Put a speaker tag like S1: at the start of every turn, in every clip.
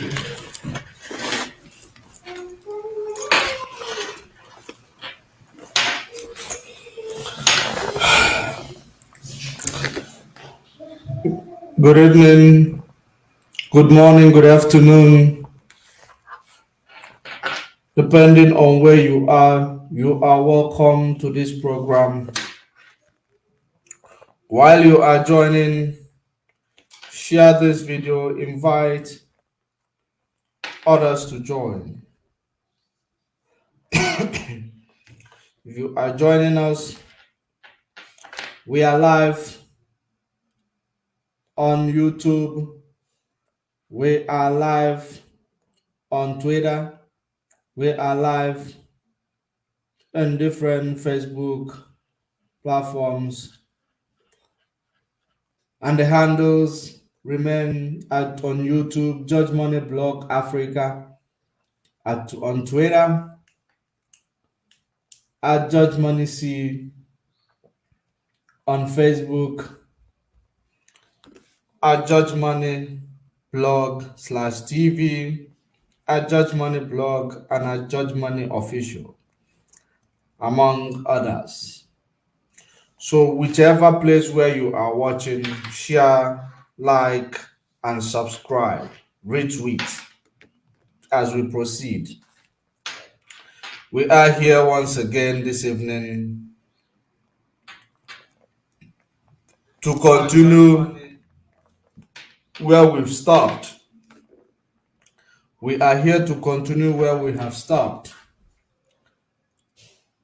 S1: Good evening, good morning, good afternoon. Depending on where you are, you are welcome to this program. While you are joining, share this video, invite others to join. if you are joining us, we are live on YouTube. We are live on Twitter. We are live on different Facebook platforms. And the handles remain at on YouTube, Judge Money Blog Africa, at on Twitter, at Judge Money C, on Facebook, at Judge Money blog slash TV, at Judge Money blog, and at Judge Money official, among others. So whichever place where you are watching, share, like, and subscribe, retweet as we proceed. We are here once again this evening to continue where we've stopped. We are here to continue where we have stopped.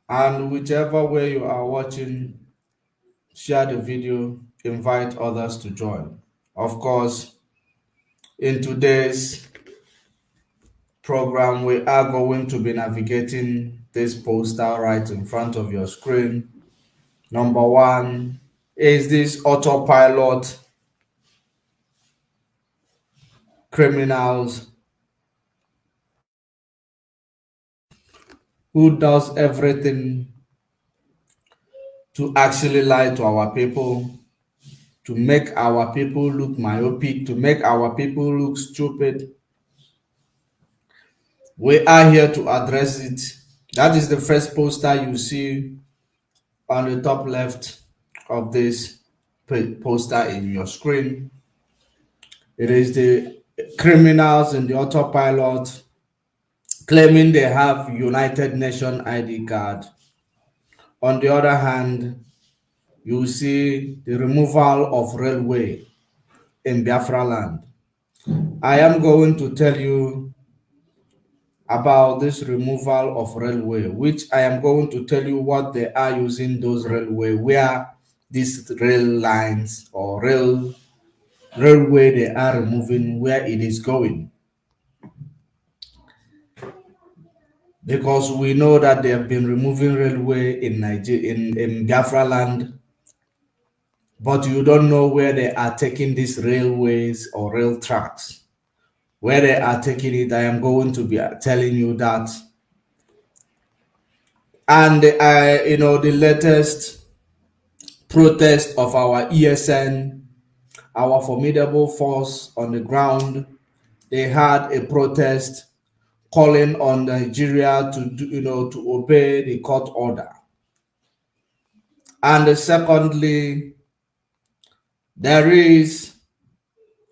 S1: And whichever way you are watching, share the video, invite others to join. Of course, in today's program, we are going to be navigating this poster right in front of your screen. Number one is this autopilot criminals who does everything to actually lie to our people, to make our people look myopic, to make our people look stupid. We are here to address it. That is the first poster you see on the top left of this poster in your screen. It is the criminals in the autopilot claiming they have United Nation ID card. On the other hand, you will see the removal of railway in Biafra land. I am going to tell you about this removal of railway, which I am going to tell you what they are using those railway, where these rail lines or rail railway they are removing where it is going. Because we know that they have been removing railway in Nigeria, in, in land, but you don't know where they are taking these railways or rail tracks. Where they are taking it, I am going to be telling you that. And I, you know, the latest protest of our ESN our formidable force on the ground, they had a protest calling on Nigeria to do, you know to obey the court order. And secondly, there is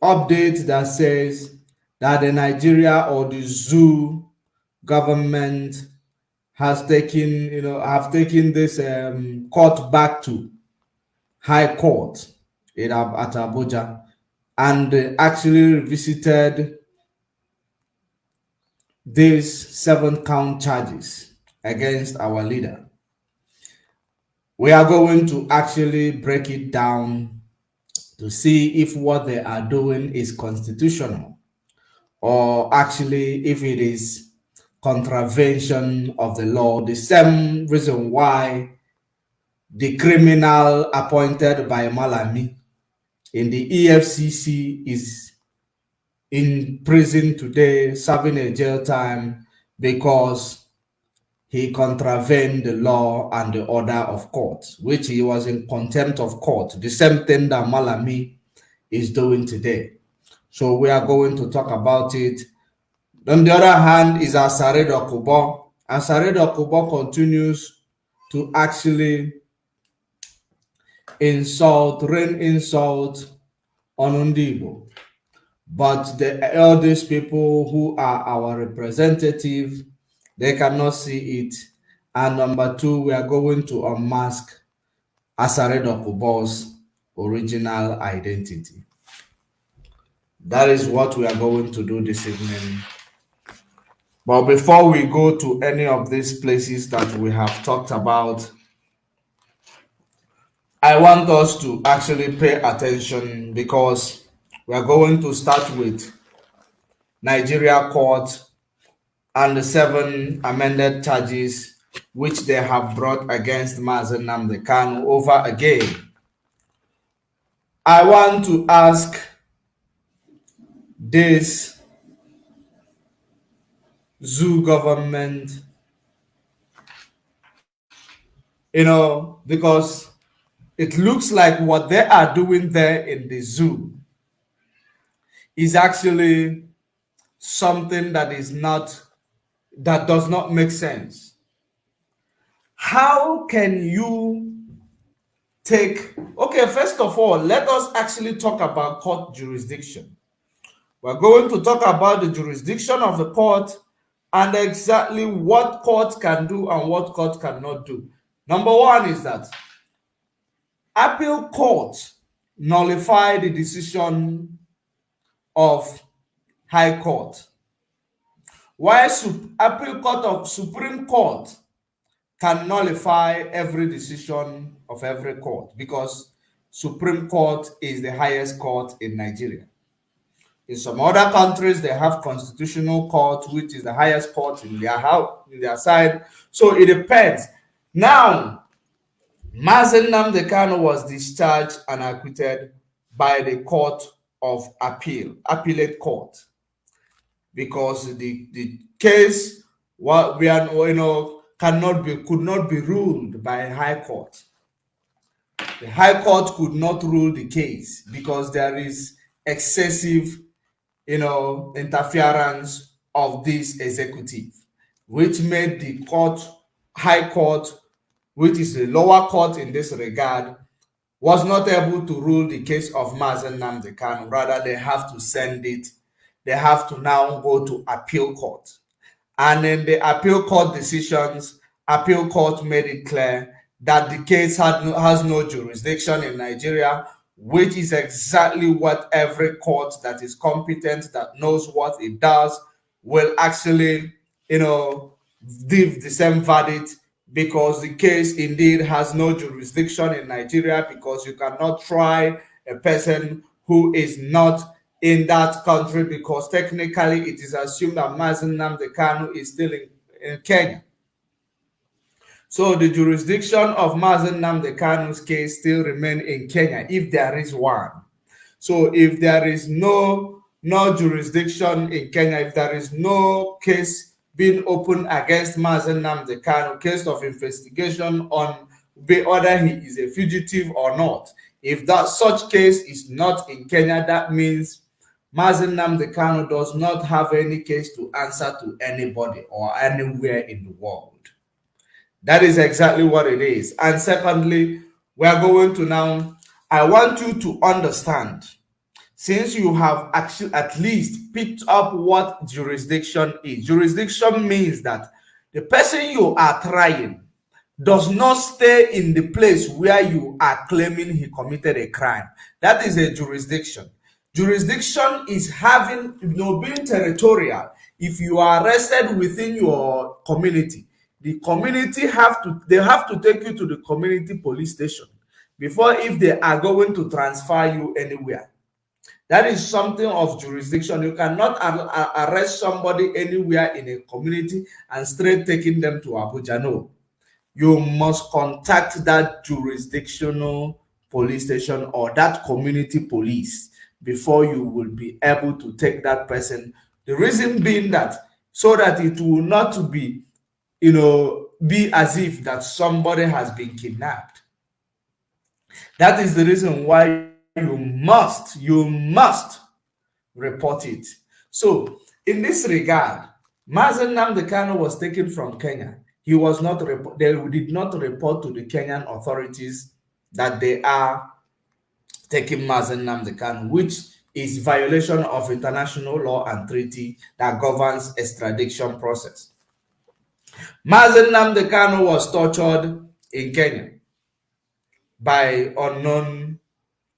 S1: update that says that the Nigeria or the zoo government has taken, you know, have taken this um, court back to high court in, at Abuja and actually visited these seven count charges against our leader. We are going to actually break it down to see if what they are doing is constitutional or actually if it is contravention of the law. The same reason why the criminal appointed by Malami in the EFCC is in prison today serving a jail time because he contravened the law and the order of court, which he was in contempt of court, the same thing that Malami is doing today. So we are going to talk about it On the other hand is Asari Dokubo. Asari Dokubo continues to actually insult, rain insult on Ndigbo. But the eldest people who are our representative, they cannot see it. And number two, we are going to unmask Asari Dokubo's original identity. That is what we are going to do this evening. But before we go to any of these places that we have talked about, I want us to actually pay attention because we are going to start with Nigeria court and the seven amended charges which they have brought against Mazi Namdekan over again. I want to ask this zoo government, you know, because it looks like what they are doing there in the zoo is actually something that is not that does not make sense. How can you take okay first of all let us actually talk about court jurisdiction. We're going to talk about the jurisdiction of the court and exactly what court can do and what court cannot do. Number one is that appeal court nullify the decision of high court while appeal court of supreme court can nullify every decision of every court because supreme court is the highest court in nigeria. In some other countries they have constitutional court which is the highest court in their house in their side. So it depends. Now Mazi Nnamdi Kanu was discharged and acquitted by the Court of Appeal, Appellate Court, because the, the case what we are you know cannot be could not be ruled by a High Court. The High Court could not rule the case because there is excessive you know interference of this executive, which made the court High Court which is the lower court in this regard, was not able to rule the case of Mazi Namdekan. Rather, they have to send it. They have to now go to appeal court. And in the appeal court decisions, appeal court made it clear that the case had no, has no jurisdiction in Nigeria, which is exactly what every court that is competent, that knows what it does, will actually, you know, give the same verdict because the case indeed has no jurisdiction in Nigeria because you cannot try a person who is not in that country because technically it is assumed that Mazi Nnamdi Kanu is still in, in Kenya. So the jurisdiction of Mazi Nnamdi Kanu's case still remain in Kenya if there is one. So if there is no no jurisdiction in Kenya, if there is no case being opened against Mazi Nnamdi Kanu, case of investigation on whether he is a fugitive or not. If that such case is not in Kenya, that means Mazi Nnamdi Kanu does not have any case to answer to anybody or anywhere in the world. That is exactly what it is. And secondly, we are going to now, I want you to understand since you have actually at least picked up what jurisdiction is. Jurisdiction means that the person you are trying does not stay in the place where you are claiming he committed a crime. That is a jurisdiction. Jurisdiction is having, you know, being territorial. If you are arrested within your community, the community have to, they have to take you to the community police station before if they are going to transfer you anywhere. That is something of jurisdiction. You cannot arrest somebody anywhere in a community and straight taking them to Abuja. No. You must contact that jurisdictional police station or that community police before you will be able to take that person. The reason being that so that it will not be, you know, be as if that somebody has been kidnapped. That is the reason why you must, you must report it. So, in this regard, Mazi Nnamdi Kanu was taken from Kenya. He was not, they did not report to the Kenyan authorities that they are taking Mazi Nnamdi Kanu, which is violation of international law and treaty that governs extradition process. Mazi Nnamdi Kanu was tortured in Kenya by unknown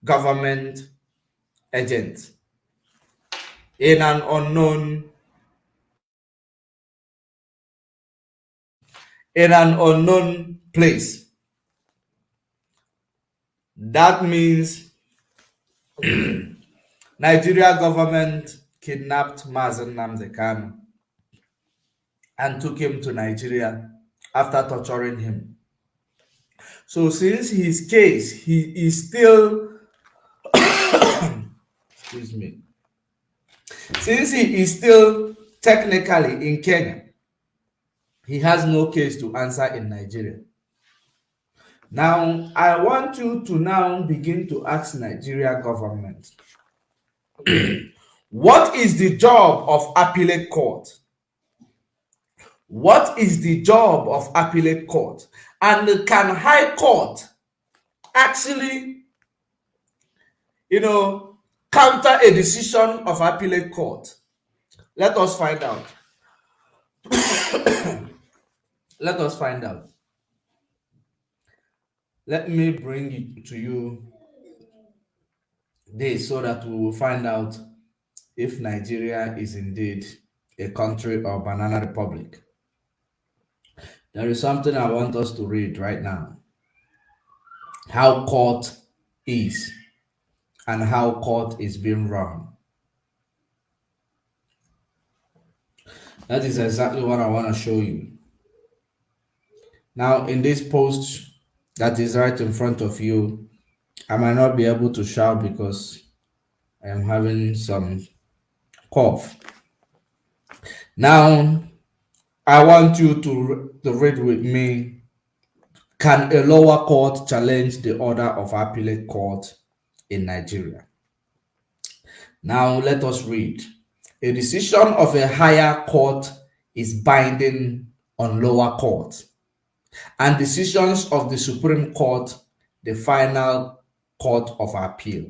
S1: government agents in an unknown in an unknown place. That means Nigeria government kidnapped Mazi Nnamdi Kanu and took him to Nigeria after torturing him. So since his case, he is still, excuse me, since he is still technically in Kenya, he has no case to answer in Nigeria. Now, I want you to now begin to ask Nigeria government, what is the job of appellate court? What is the job of appellate court? And can high court actually, you know, counter a decision of appellate court? Let us find out. Let us find out. Let me bring it to you this so that we will find out if Nigeria is indeed a country or banana republic. There is something I want us to read right now. How court is and how court is being run. That is exactly what I want to show you. Now, in this post that is right in front of you, I might not be able to shout because I am having some cough. Now, I want you to, to read with me. Can a lower court challenge the order of appellate court in Nigeria? Now let us read. A decision of a higher court is binding on lower court, and decisions of the Supreme Court, the final court of appeal,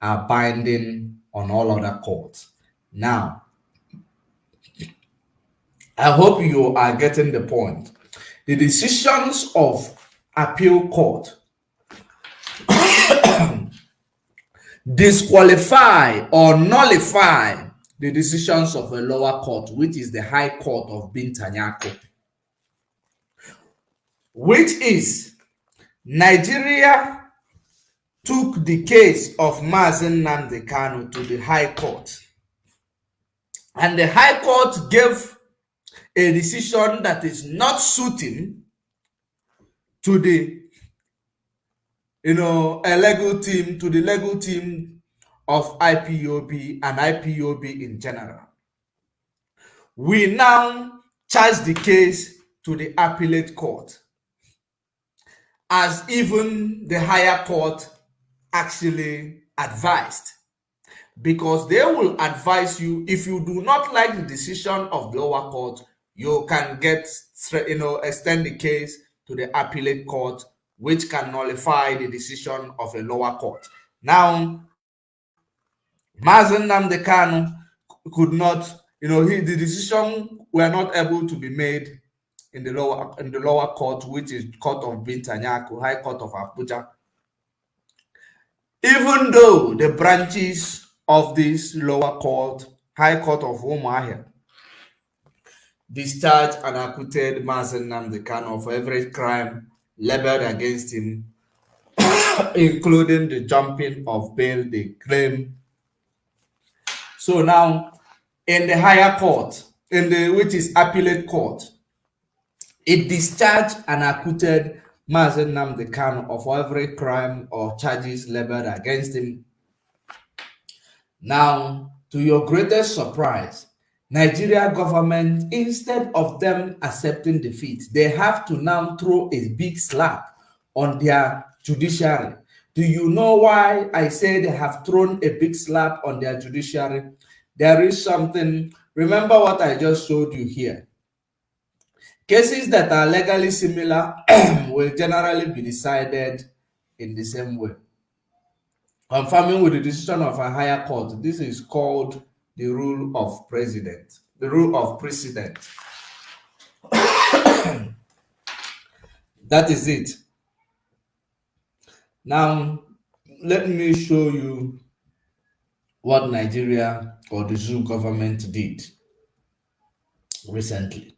S1: are binding on all other courts. Now, I hope you are getting the point. The decisions of appeal court disqualify or nullify the decisions of a lower court, which is the High Court of Binta Nyako, which is Nigeria took the case of Mazen Namdekano to the High Court. And the High Court gave a decision that is not suiting to the you know a legal team to the legal team of IPOB and IPOB in general. We now charge the case to the appellate court as even the higher court actually advised because they will advise you if you do not like the decision of the lower court you can get, you know, extend the case to the appellate court, which can nullify the decision of a lower court. Now, Mazi Nnamdi Kanu could not, you know, he, the decision were not able to be made in the lower in the lower court, which is court of Binta Nyako, High Court of Abuja. Even though the branches of this lower court, High Court of Umuahia, discharged and acquitted Mazi Nnamdi Kanu of every crime leveled against him, including the jumping of bail they claim. So now, in the higher court, in the which is appellate court, it discharged and acquitted Mazi Nnamdi Kanu of every crime or charges leveled against him. Now, to your greatest surprise, Nigeria government, instead of them accepting defeat, they have to now throw a big slap on their judiciary. Do you know why I say they have thrown a big slap on their judiciary? there is something. Remember what I just showed you here. Cases that are legally similar will generally be decided in the same way. Confirming with the decision of a higher court, this is called the rule of precedent. The rule of precedent. that is it. Now, let me show you what Nigeria or the zoo government did recently.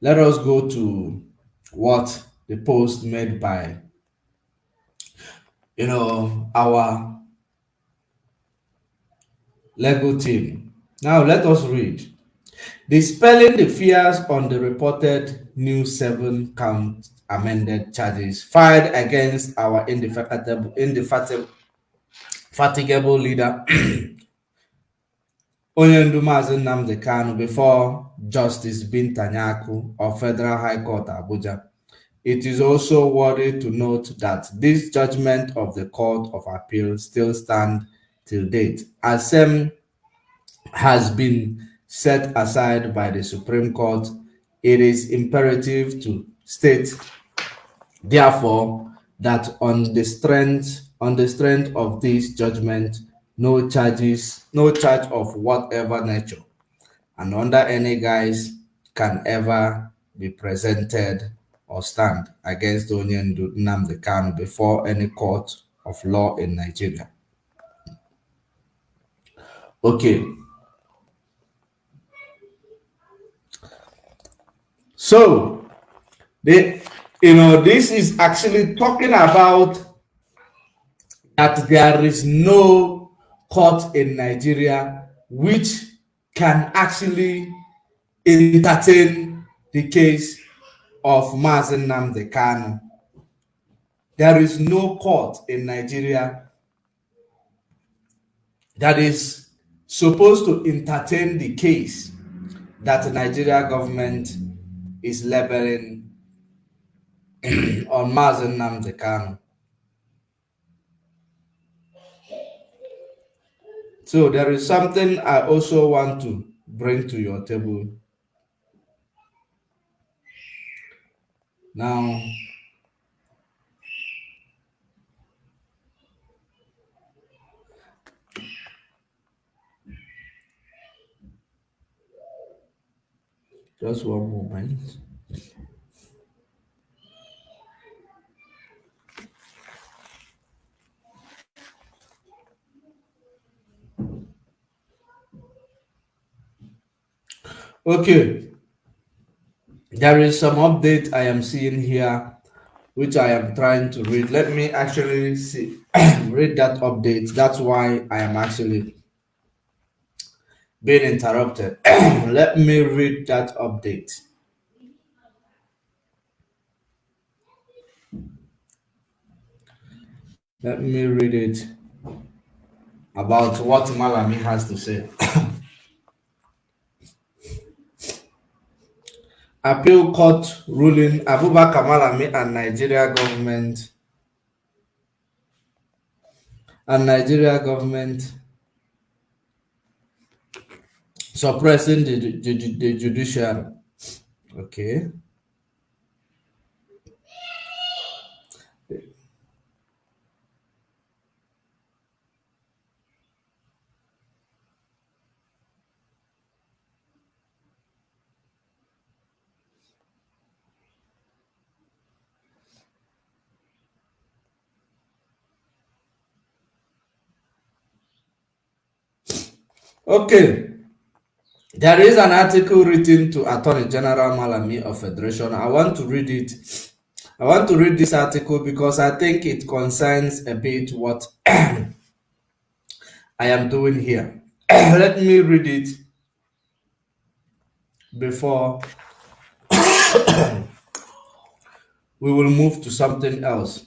S1: Let us go to what the post made by, you know, our Lego team. Now let us read. Dispelling the fears on the reported new seven count amended charges filed against our indefatigable, indefatigable leader, Onyendu Mazi Nnamdi Kanu, before Justice Binta Nyako of Federal High Court Abuja. It is also worthy to note that this judgment of the Court of Appeal still stand till date, as same has been set aside by the Supreme Court. It is imperative to state, therefore, that on the strength on the strength of this judgment, no charges, no charge of whatever nature, and under any guise can ever be presented or stand against Onyendu Nnamdi Kanu before any court of law in Nigeria. Okay. So, the, you know, this is actually talking about that there is no court in Nigeria which can actually entertain the case of Mazi Nnamdi Kanu. There is no court in Nigeria that is supposed to entertain the case that the Nigeria government is labeling on Mazi Nnamdi Kanu. So there is something I also want to bring to your table. Now, just one moment. Okay. There is some update I am seeing here, which I am trying to read. Let me actually see read that update. That's why I am actually being interrupted. Let me read that update. Let me read it about what Malami has to say. appeal court ruling Abubakar Malami and Nigeria government and Nigeria government suppressing the, the, the judiciary. Okay. Okay. There is an article written to Attorney General Malami of Federation. I want to read it. I want to read this article because I think it concerns a bit what I am doing here. Let me read it before we will move to something else.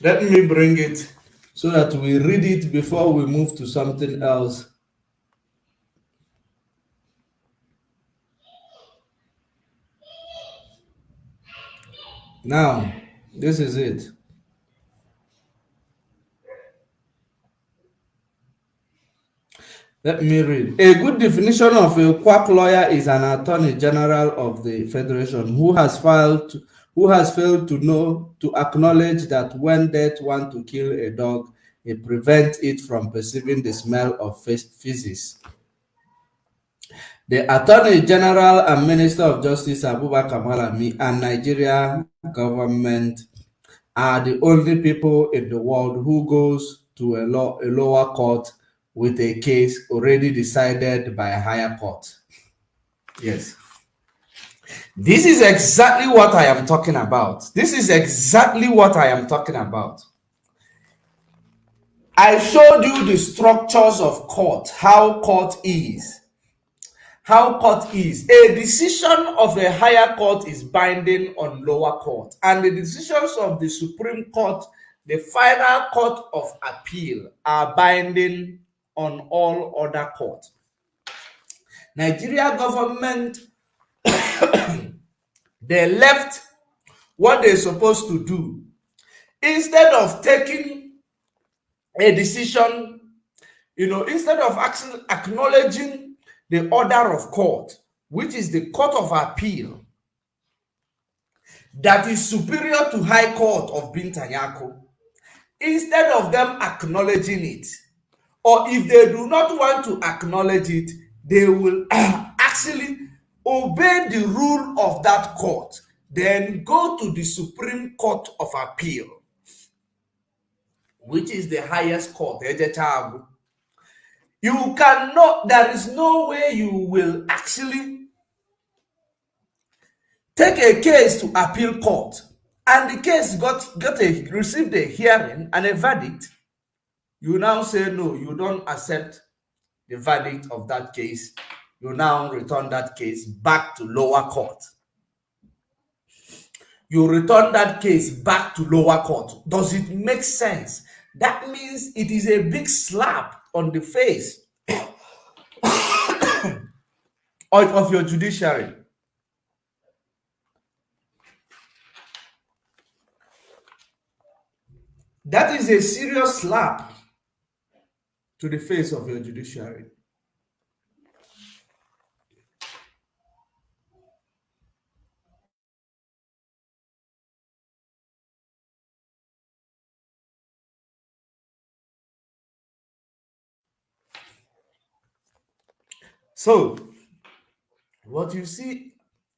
S1: Let me bring it so that we read it before we move to something else. Now, this is it. Let me read. A good definition of a quack lawyer is an attorney general of the federation who has filed who has failed to know to acknowledge that when death want to kill a dog, it prevents it from perceiving the smell of feces. The Attorney General and Minister of Justice Abubakar Malami and Nigeria government are the only people in the world who goes to a, law, a lower court with a case already decided by a higher court. Yes. This is exactly what I am talking about. This is exactly what I am talking about. I showed you the structures of court, how court is. How court is. A decision of a higher court is binding on lower court. And the decisions of the Supreme Court, the final court of appeal, are binding on all other courts. Nigeria government, they left what they're supposed to do. Instead of taking a decision, you know, instead of acknowledging the order of court, which is the court of appeal, that is superior to high court of Bintanyako, instead of them acknowledging it, or if they do not want to acknowledge it, they will actually obey the rule of that court, then go to the Supreme Court of Appeal, which is the highest court, you cannot, there is no way you will actually take a case to appeal court. And the case got, got a, received a hearing and a verdict. You now say no, you don't accept the verdict of that case. You now return that case back to lower court. You return that case back to lower court. Does it make sense? That means it is a big slap on the face of your judiciary. That is a serious slap to the face of your judiciary. So, what you see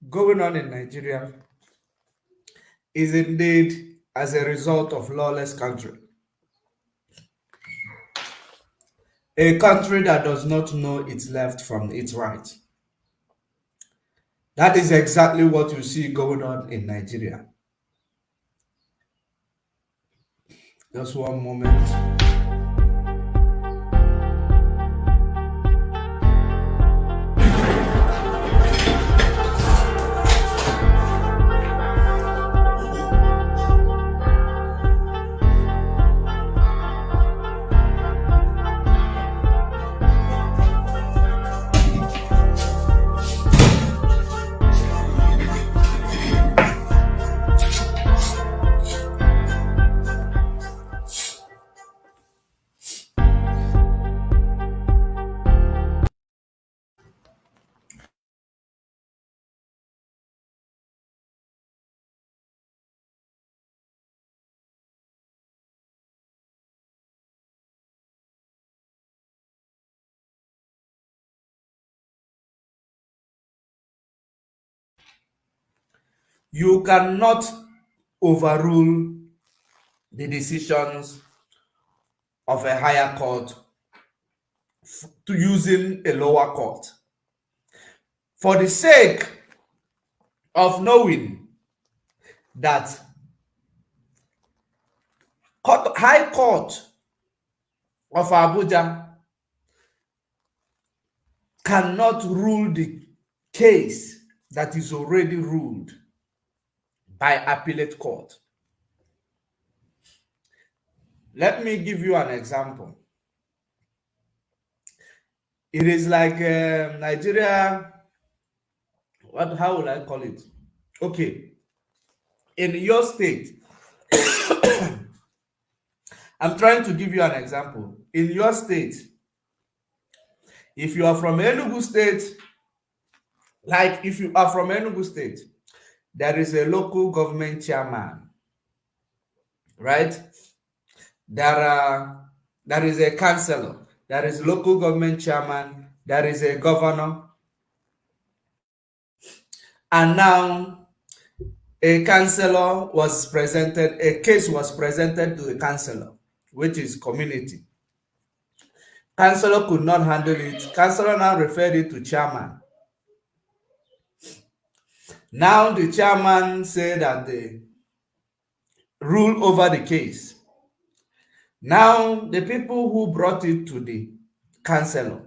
S1: going on in Nigeria is indeed as a result of lawless country. A country that does not know its left from its right. That is exactly what you see going on in Nigeria. Just one moment. You cannot overrule the decisions of a higher court to using a lower court. For the sake of knowing that court, High Court of Abuja cannot rule the case that is already ruled by appellate court. Let me give you an example. It is like uh, Nigeria, what, how would I call it? Okay, in your state, I'm trying to give you an example. In your state, If you are from Enugu State, like if you are from Enugu State, there is a local government chairman, right? There are uh, there is a councillor, there is local government chairman, there is a governor, and now a councillor was presented, a case was presented to the councillor, which is community. Councillor could not handle it. Councillor now referred it to chairman. Now the chairman said that they rule over the case. Now the people who brought it to the councillor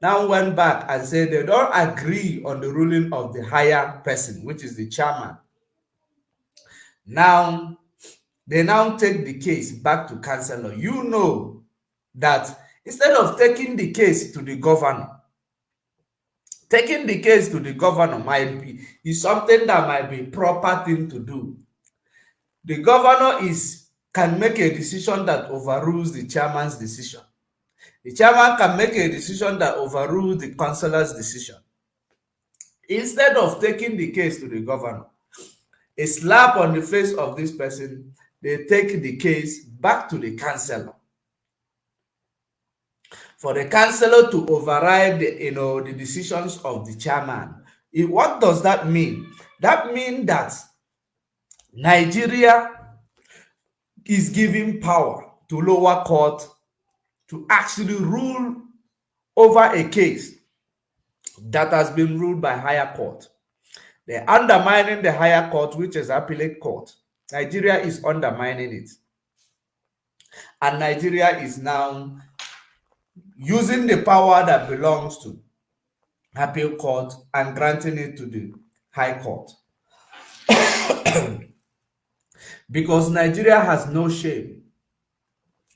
S1: now went back and said they don't agree on the ruling of the higher person, which is the chairman. Now, they now take the case back to councillor. You know that instead of taking the case to the governor, taking the case to the governor might be is something that might be proper thing to do. The governor is can make a decision that overrules the chairman's decision. The chairman can make a decision that overrules the councillor's decision. Instead of taking the case to the governor, a slap on the face of this person, they take the case back to the councillor. For the councillor to override, the, you know, the decisions of the chairman. It, what does that mean? That means that Nigeria is giving power to lower court to actually rule over a case that has been ruled by higher court. They're undermining the higher court, which is appellate court. Nigeria is undermining it. And Nigeria is now using the power that belongs to appeal court and granting it to the high court. because Nigeria has no shame.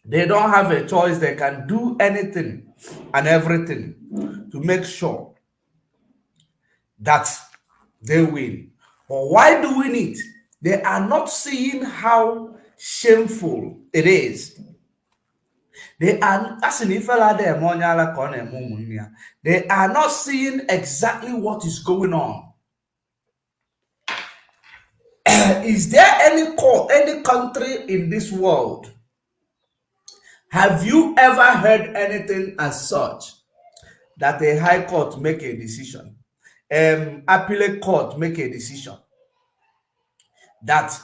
S1: They don't have a choice. They can do anything and everything to make sure that they win. But why do we need? They are not seeing how shameful it is. They are they are not seeing exactly what is going on. is there any court, any country in this world? Have you ever heard anything as such? That a high court make a decision, um, appellate court make a decision. That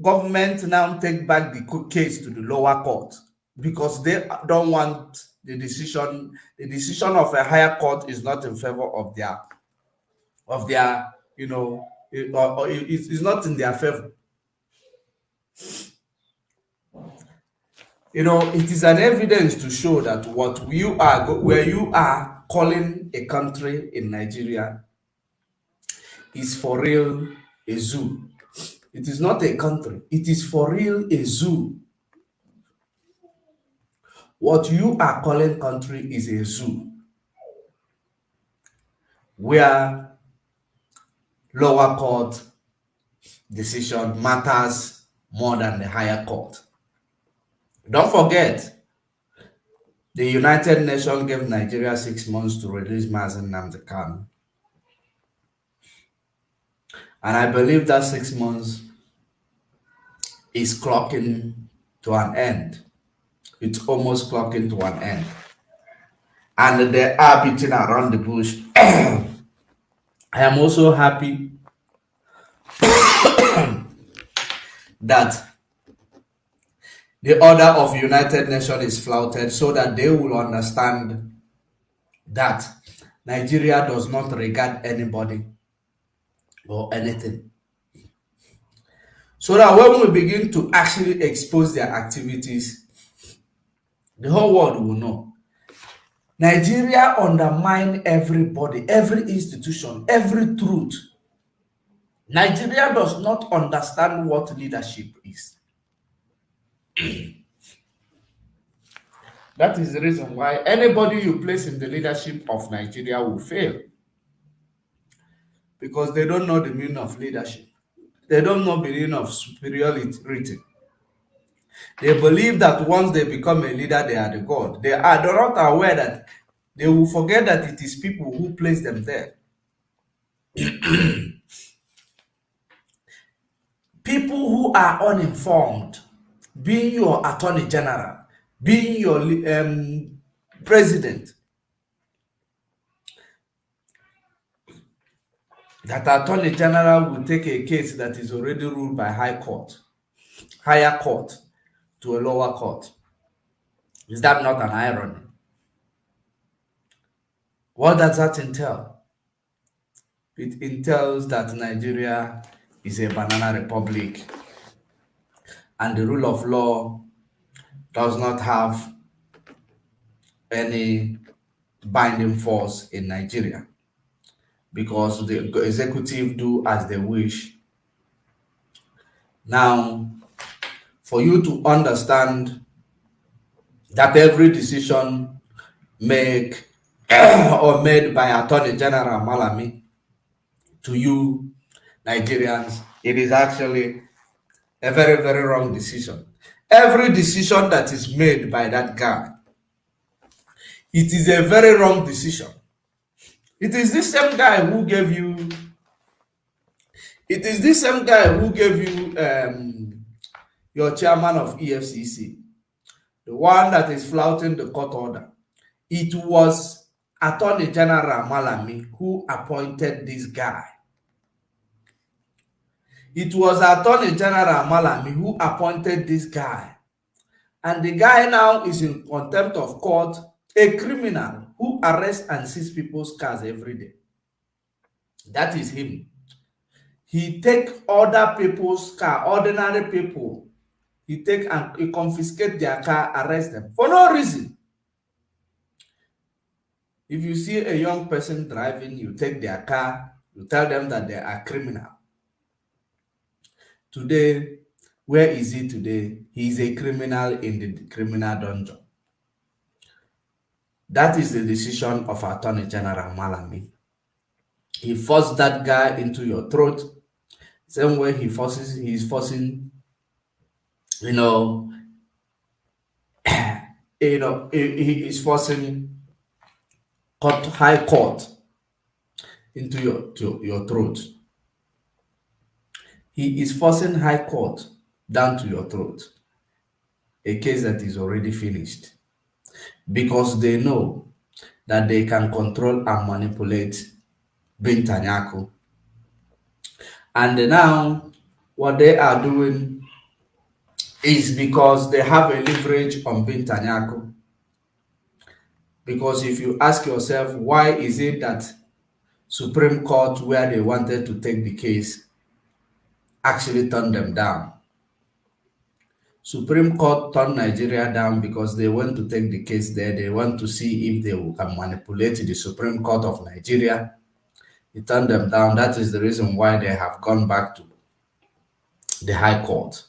S1: government now take back the case to the lower court because they don't want the decision. The decision of a higher court is not in favor of their, of their, you know, it, or, or it, it's not in their favor. you know, it is an evidence to show that what you are, where you are calling a country in Nigeria is for real a zoo. It is not a country. It is for real a zoo. What you are calling country is a zoo where lower court decision matters more than the higher court. Don't forget, the United Nations gave Nigeria six months to release Mazi Namdekan. And I believe that six months is clocking to an end. It's almost clocking to an end. And they are beating around the bush. I am also happy that the order of United Nations is flouted so that they will understand that Nigeria does not regard anybody or anything. So that when we begin to actually expose their activities, the whole world will know. Nigeria undermine everybody, every institution, every truth. Nigeria does not understand what leadership is. that is the reason why anybody you place in the leadership of Nigeria will fail. Because they don't know the meaning of leadership. They don't know the meaning of superiority. They believe that once they become a leader, they are the God. They are not aware that they will forget that it is people who place them there. people who are uninformed, being your attorney general, being your um, president, that attorney general will take a case that is already ruled by high court, higher court to a lower court. Is that not an irony? What does that entail? It entails that Nigeria is a banana republic and the rule of law does not have any binding force in Nigeria because the executive do as they wish. Now, for you to understand that every decision make or made by Attorney General Malami to you Nigerians, it is actually a very, very wrong decision. Every decision that is made by that guy, it is a very wrong decision. It is this same guy who gave you, it is this same guy who gave you um, your chairman of EFCC, the one that is flouting the court order. It was Attorney General Malami who appointed this guy. It was Attorney General Malami who appointed this guy. And the guy now is in contempt of court, a criminal who arrests and seizes people's cars every day. That is him. He take other people's car, ordinary people. He take and he confiscate their car, arrest them for no reason. If you see a young person driving, you take their car, you tell them that they are criminal. Today, where is he today? He is a criminal in the criminal dungeon. That is the decision of Attorney General Malami. He forced that guy into your throat. Same way he forces, he is forcing, you know, you know, he is forcing court, high court into your to your throat. He is forcing high court down to your throat. A case that is already finished. Because they know that they can control and manipulate Binta Nyako. And now what they are doing is because they have a leverage on Binta Nyako. Because if you ask yourself, why is it that Supreme Court, where they wanted to take the case, actually turned them down. Supreme Court turned Nigeria down because they want to take the case there. They want to see if they can manipulate the Supreme Court of Nigeria. It turned them down. That is the reason why they have gone back to the High Court.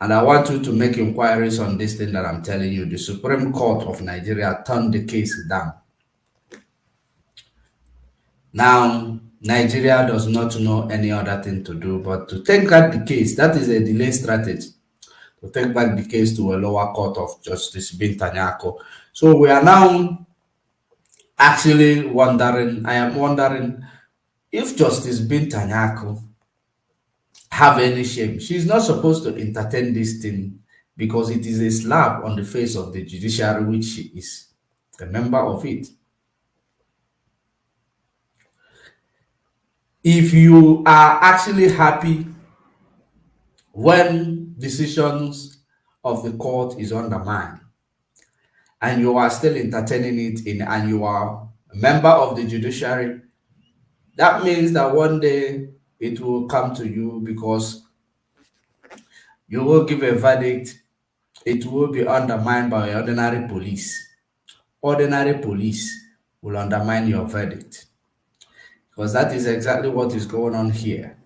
S1: And I want you to make inquiries on this thing that I'm telling you. The Supreme Court of Nigeria turned the case down. Now, Nigeria does not know any other thing to do but to take back the case. That is a delay strategy to take back the case to a lower court of Justice Binta Nyako. So we are now actually wondering, I am wondering if Justice Binta Nyako have any shame. She's not supposed to entertain this thing because it is a slap on the face of the judiciary, which she is a member of it. if you are actually happy when decisions of the court is undermined and you are still entertaining it in and you are a member of the judiciary that means that one day it will come to you because you will give a verdict. It will be undermined by ordinary police. Ordinary police will undermine your verdict. Because that is exactly what is going on here.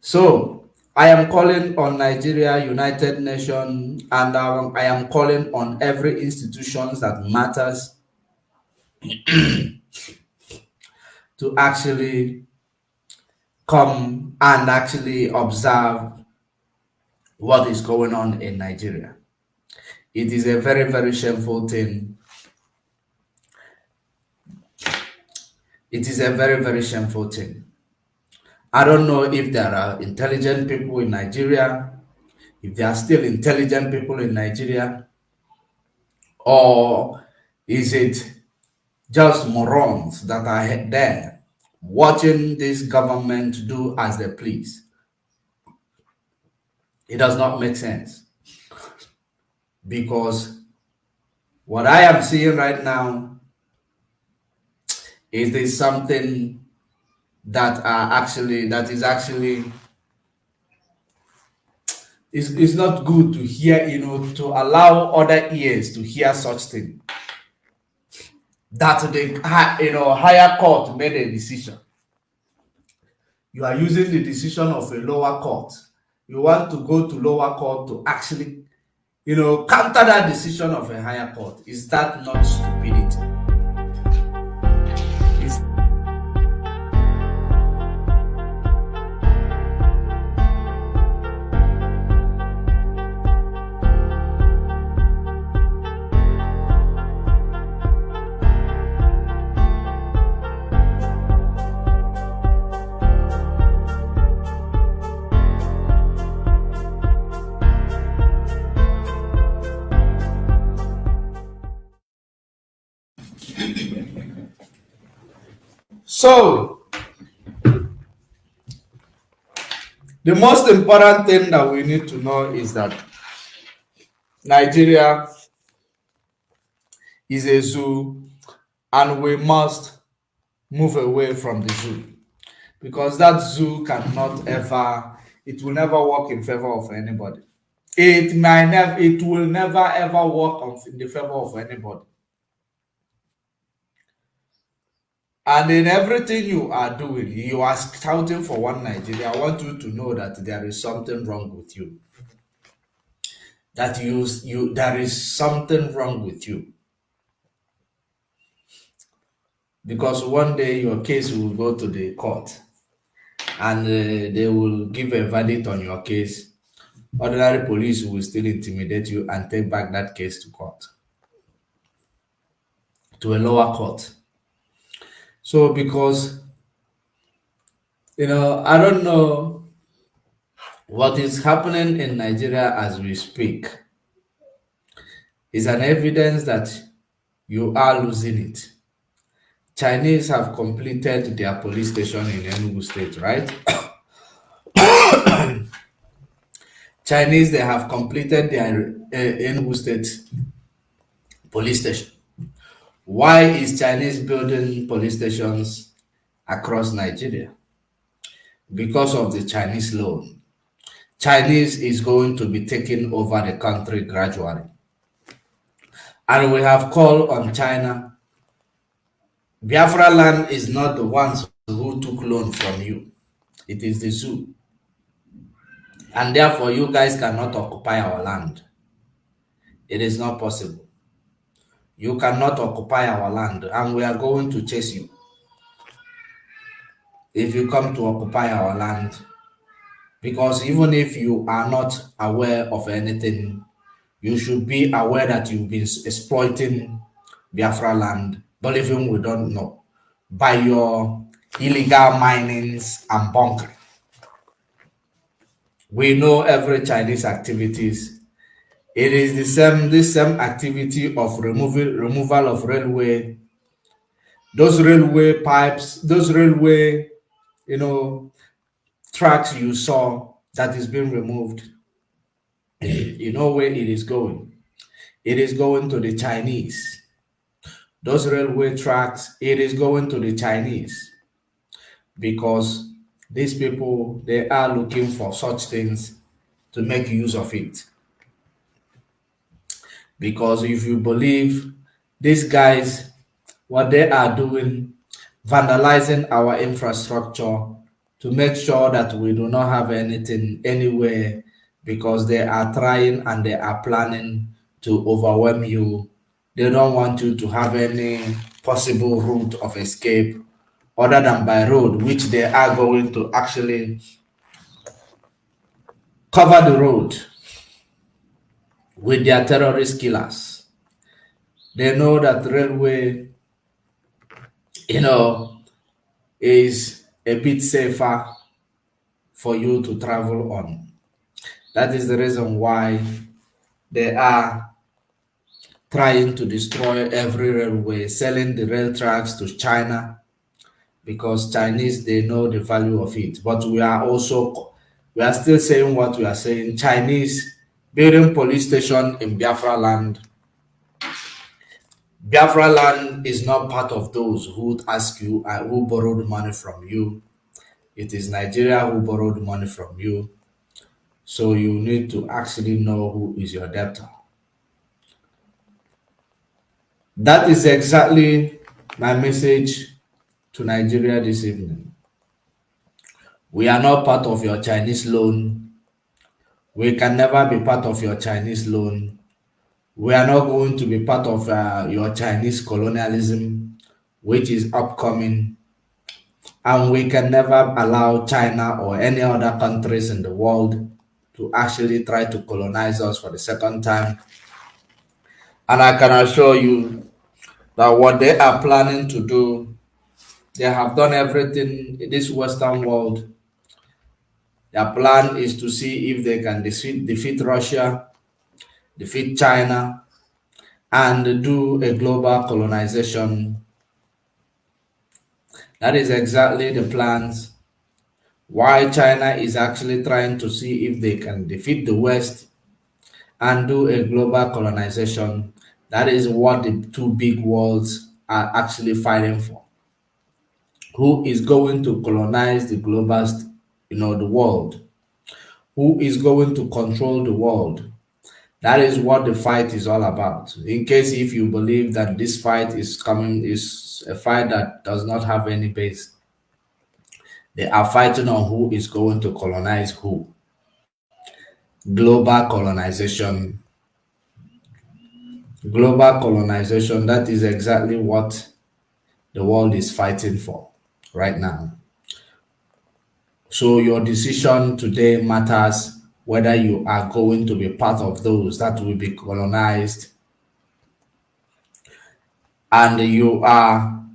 S1: So I am calling on Nigeria, United Nations, and I am calling on every institutions that matters to actually come and actually observe what is going on in Nigeria. It is a very, very shameful thing. It is a very, very shameful thing. I don't know if there are intelligent people in Nigeria, if there are still intelligent people in Nigeria, or is it just morons that are there watching this government do as they please? It does not make sense because what I am seeing right now is this something that are actually that is actually it's, it's not good to hear you know to allow other ears to hear such thing that the you know higher court made a decision. You are using the decision of a lower court. You want to go to lower court to actually you know counter that decision of a higher court. Is that not stupidity So, the most important thing that we need to know is that Nigeria is a zoo and we must move away from the zoo because that zoo cannot ever, it will never work in favor of anybody. It might never, it will never ever work in the favor of anybody. And in everything you are doing, you are scouting for one Nigeria. I want you to know that there is something wrong with you. That you, you there is something wrong with you. Because one day your case will go to the court and uh, they will give a verdict on your case. Ordinary police will still intimidate you and take back that case to court, to a lower court so because you know, I don't know what is happening in Nigeria as we speak is an evidence that you are losing it. Chinese have completed their police station in Enugu state, right? Chinese, they have completed their uh, Enugu state police station. Why is Chinese building police stations across Nigeria? Because of the Chinese loan. Chinese is going to be taking over the country gradually. And we have called on China. Biafra land is not the ones who took loan from you. It is the zoo. And therefore, you guys cannot occupy our land. It is not possible. You cannot occupy our land and we are going to chase you. If you come to occupy our land, because even if you are not aware of anything, you should be aware that you've been exploiting Biafra land, even we don't know, by your illegal minings and bunkering. We know every Chinese activities it is the same this same activity of removal removal of railway, those railway pipes, those railway, you know, tracks you saw that is being removed. you know where it is going. It is going to the Chinese. Those railway tracks, it is going to the Chinese because these people they are looking for such things to make use of it because if you believe these guys, what they are doing, vandalizing our infrastructure to make sure that we do not have anything anywhere because they are trying and they are planning to overwhelm you. They don't want you to have any possible route of escape other than by road, which they are going to actually cover the road with their terrorist killers. They know that railway, you know, is a bit safer for you to travel on. That is the reason why they are trying to destroy every railway, selling the rail tracks to China because Chinese, they know the value of it. But we are also, we are still saying what we are saying. Chinese building police station in Biafra land. Biafra land is not part of those who would ask you, uh, who borrowed money from you. It is Nigeria who borrowed money from you. So you need to actually know who is your debtor. That is exactly my message to Nigeria this evening. We are not part of your Chinese loan. We can never be part of your Chinese loan. We are not going to be part of uh, your Chinese colonialism, which is upcoming. And we can never allow China or any other countries in the world to actually try to colonize us for the second time. And I can assure you that what they are planning to do, they have done everything in this Western world. Their plan is to see if they can defeat, defeat Russia, defeat China, and do a global colonization. That is exactly the plans. Why China is actually trying to see if they can defeat the West and do a global colonization that is what the two big worlds are actually fighting for. Who is going to colonize the global, you know, the world? Who is going to control the world? That is what the fight is all about. In case if you believe that this fight is coming, is a fight that does not have any base. They are fighting on who is going to colonize who. Global colonization global colonization, that is exactly what the world is fighting for right now. So your decision today matters whether you are going to be part of those that will be colonized. And you are,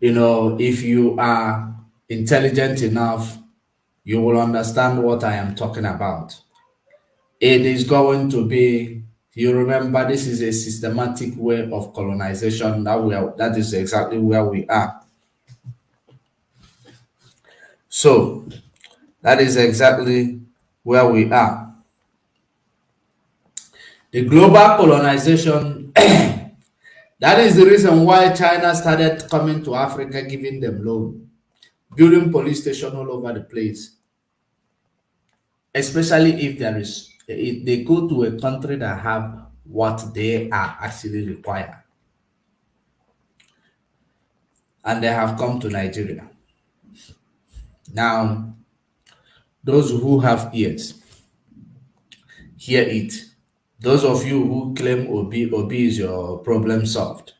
S1: you know, if you are intelligent enough, you will understand what I am talking about. It is going to be you remember this is a systematic way of colonization. That we are that is exactly where we are so that is exactly where we are the global colonization that is the reason why china started coming to africa giving them loan building police station all over the place especially if there is if they go to a country that have what they are actually require. And they have come to Nigeria. Now, those who have ears, hear it. Those of you who claim Obi, Obi is your problem solved.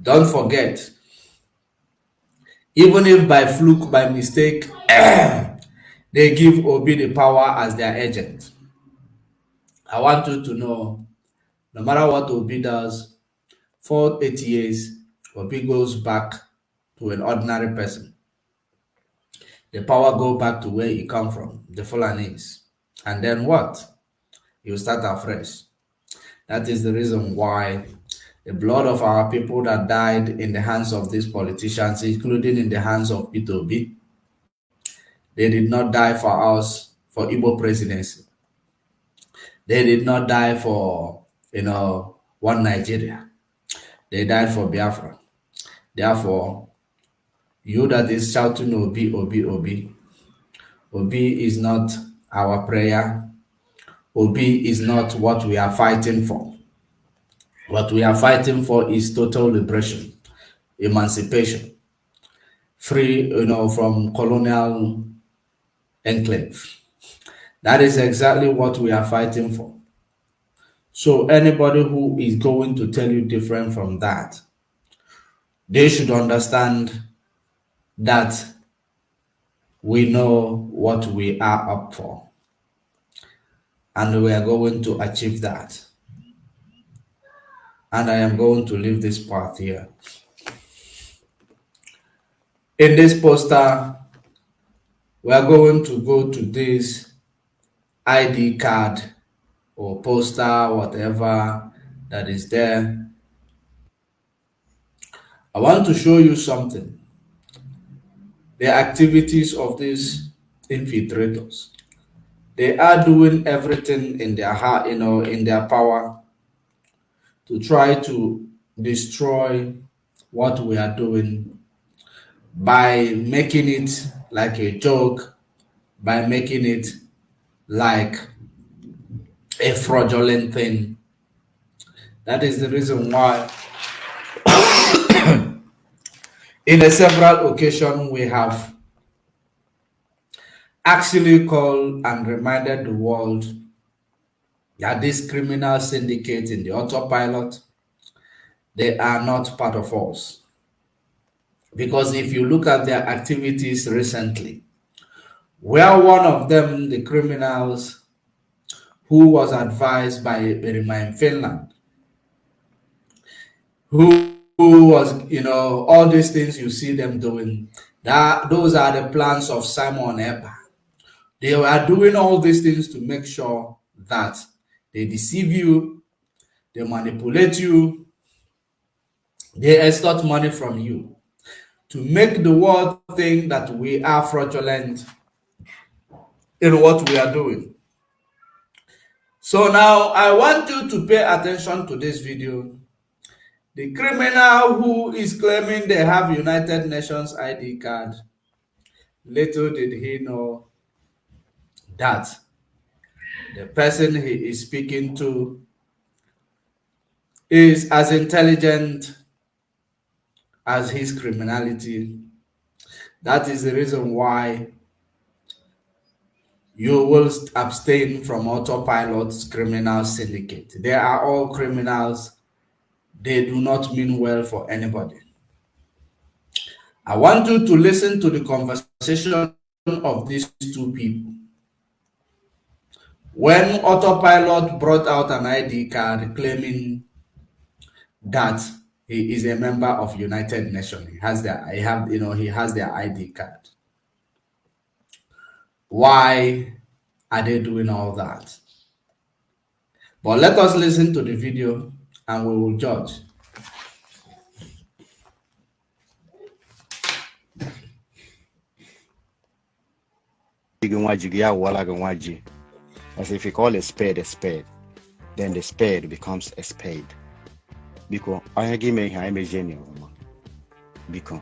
S1: Don't forget, even if by fluke, by mistake, they give Obi the power as their agent. I want you to know, no matter what Obi does, for eight years, Obi goes back to an ordinary person. The power go back to where he come from, the Fulanese. And then what? You start afresh. That is the reason why the blood of our people that died in the hands of these politicians, including in the hands of Itobi, they did not die for us, for Igbo presidency. They did not die for, you know, one Nigeria. They died for Biafra. Therefore, you that is shouting Obi, Obi, Obi, Obi is not our prayer. Obi is not what we are fighting for. What we are fighting for is total liberation, emancipation, free, you know, from colonial enclave. That is exactly what we are fighting for. So anybody who is going to tell you different from that, they should understand that we know what we are up for. And we are going to achieve that. And I am going to leave this part here. In this poster, we are going to go to this ID card or poster, whatever that is there. I want to show you something. The activities of these infiltrators. They are doing everything in their heart, you know, in their power to try to destroy what we are doing by making it like a joke, by making it like a fraudulent thing. That is the reason why in a several occasions we have actually called and reminded the world that these criminal syndicates in the autopilot, they are not part of us. Because if you look at their activities recently, where one of them, the criminals who was advised by Remain Finland, who, who was, you know, all these things you see them doing, that those are the plans of Simon Ekpa. They are doing all these things to make sure that they deceive you, they manipulate you, they extort money from you to make the world think that we are fraudulent in what we are doing. So now I want you to pay attention to this video. The criminal who is claiming they have United Nations ID card, little did he know that the person he is speaking to is as intelligent as his criminality. That is the reason why you will abstain from autopilot's criminal syndicate. They are all criminals. They do not mean well for anybody. I want you to listen to the conversation of these two people. When autopilot brought out an ID card claiming that he is a member of United Nations. He has their, I have, you know, he has their ID card. Why are they doing all that? But let us listen to the video and we will judge.
S2: As if you call a spade a spade, then the spade becomes a spade. ime ihe anyị mezie na ọma. Biko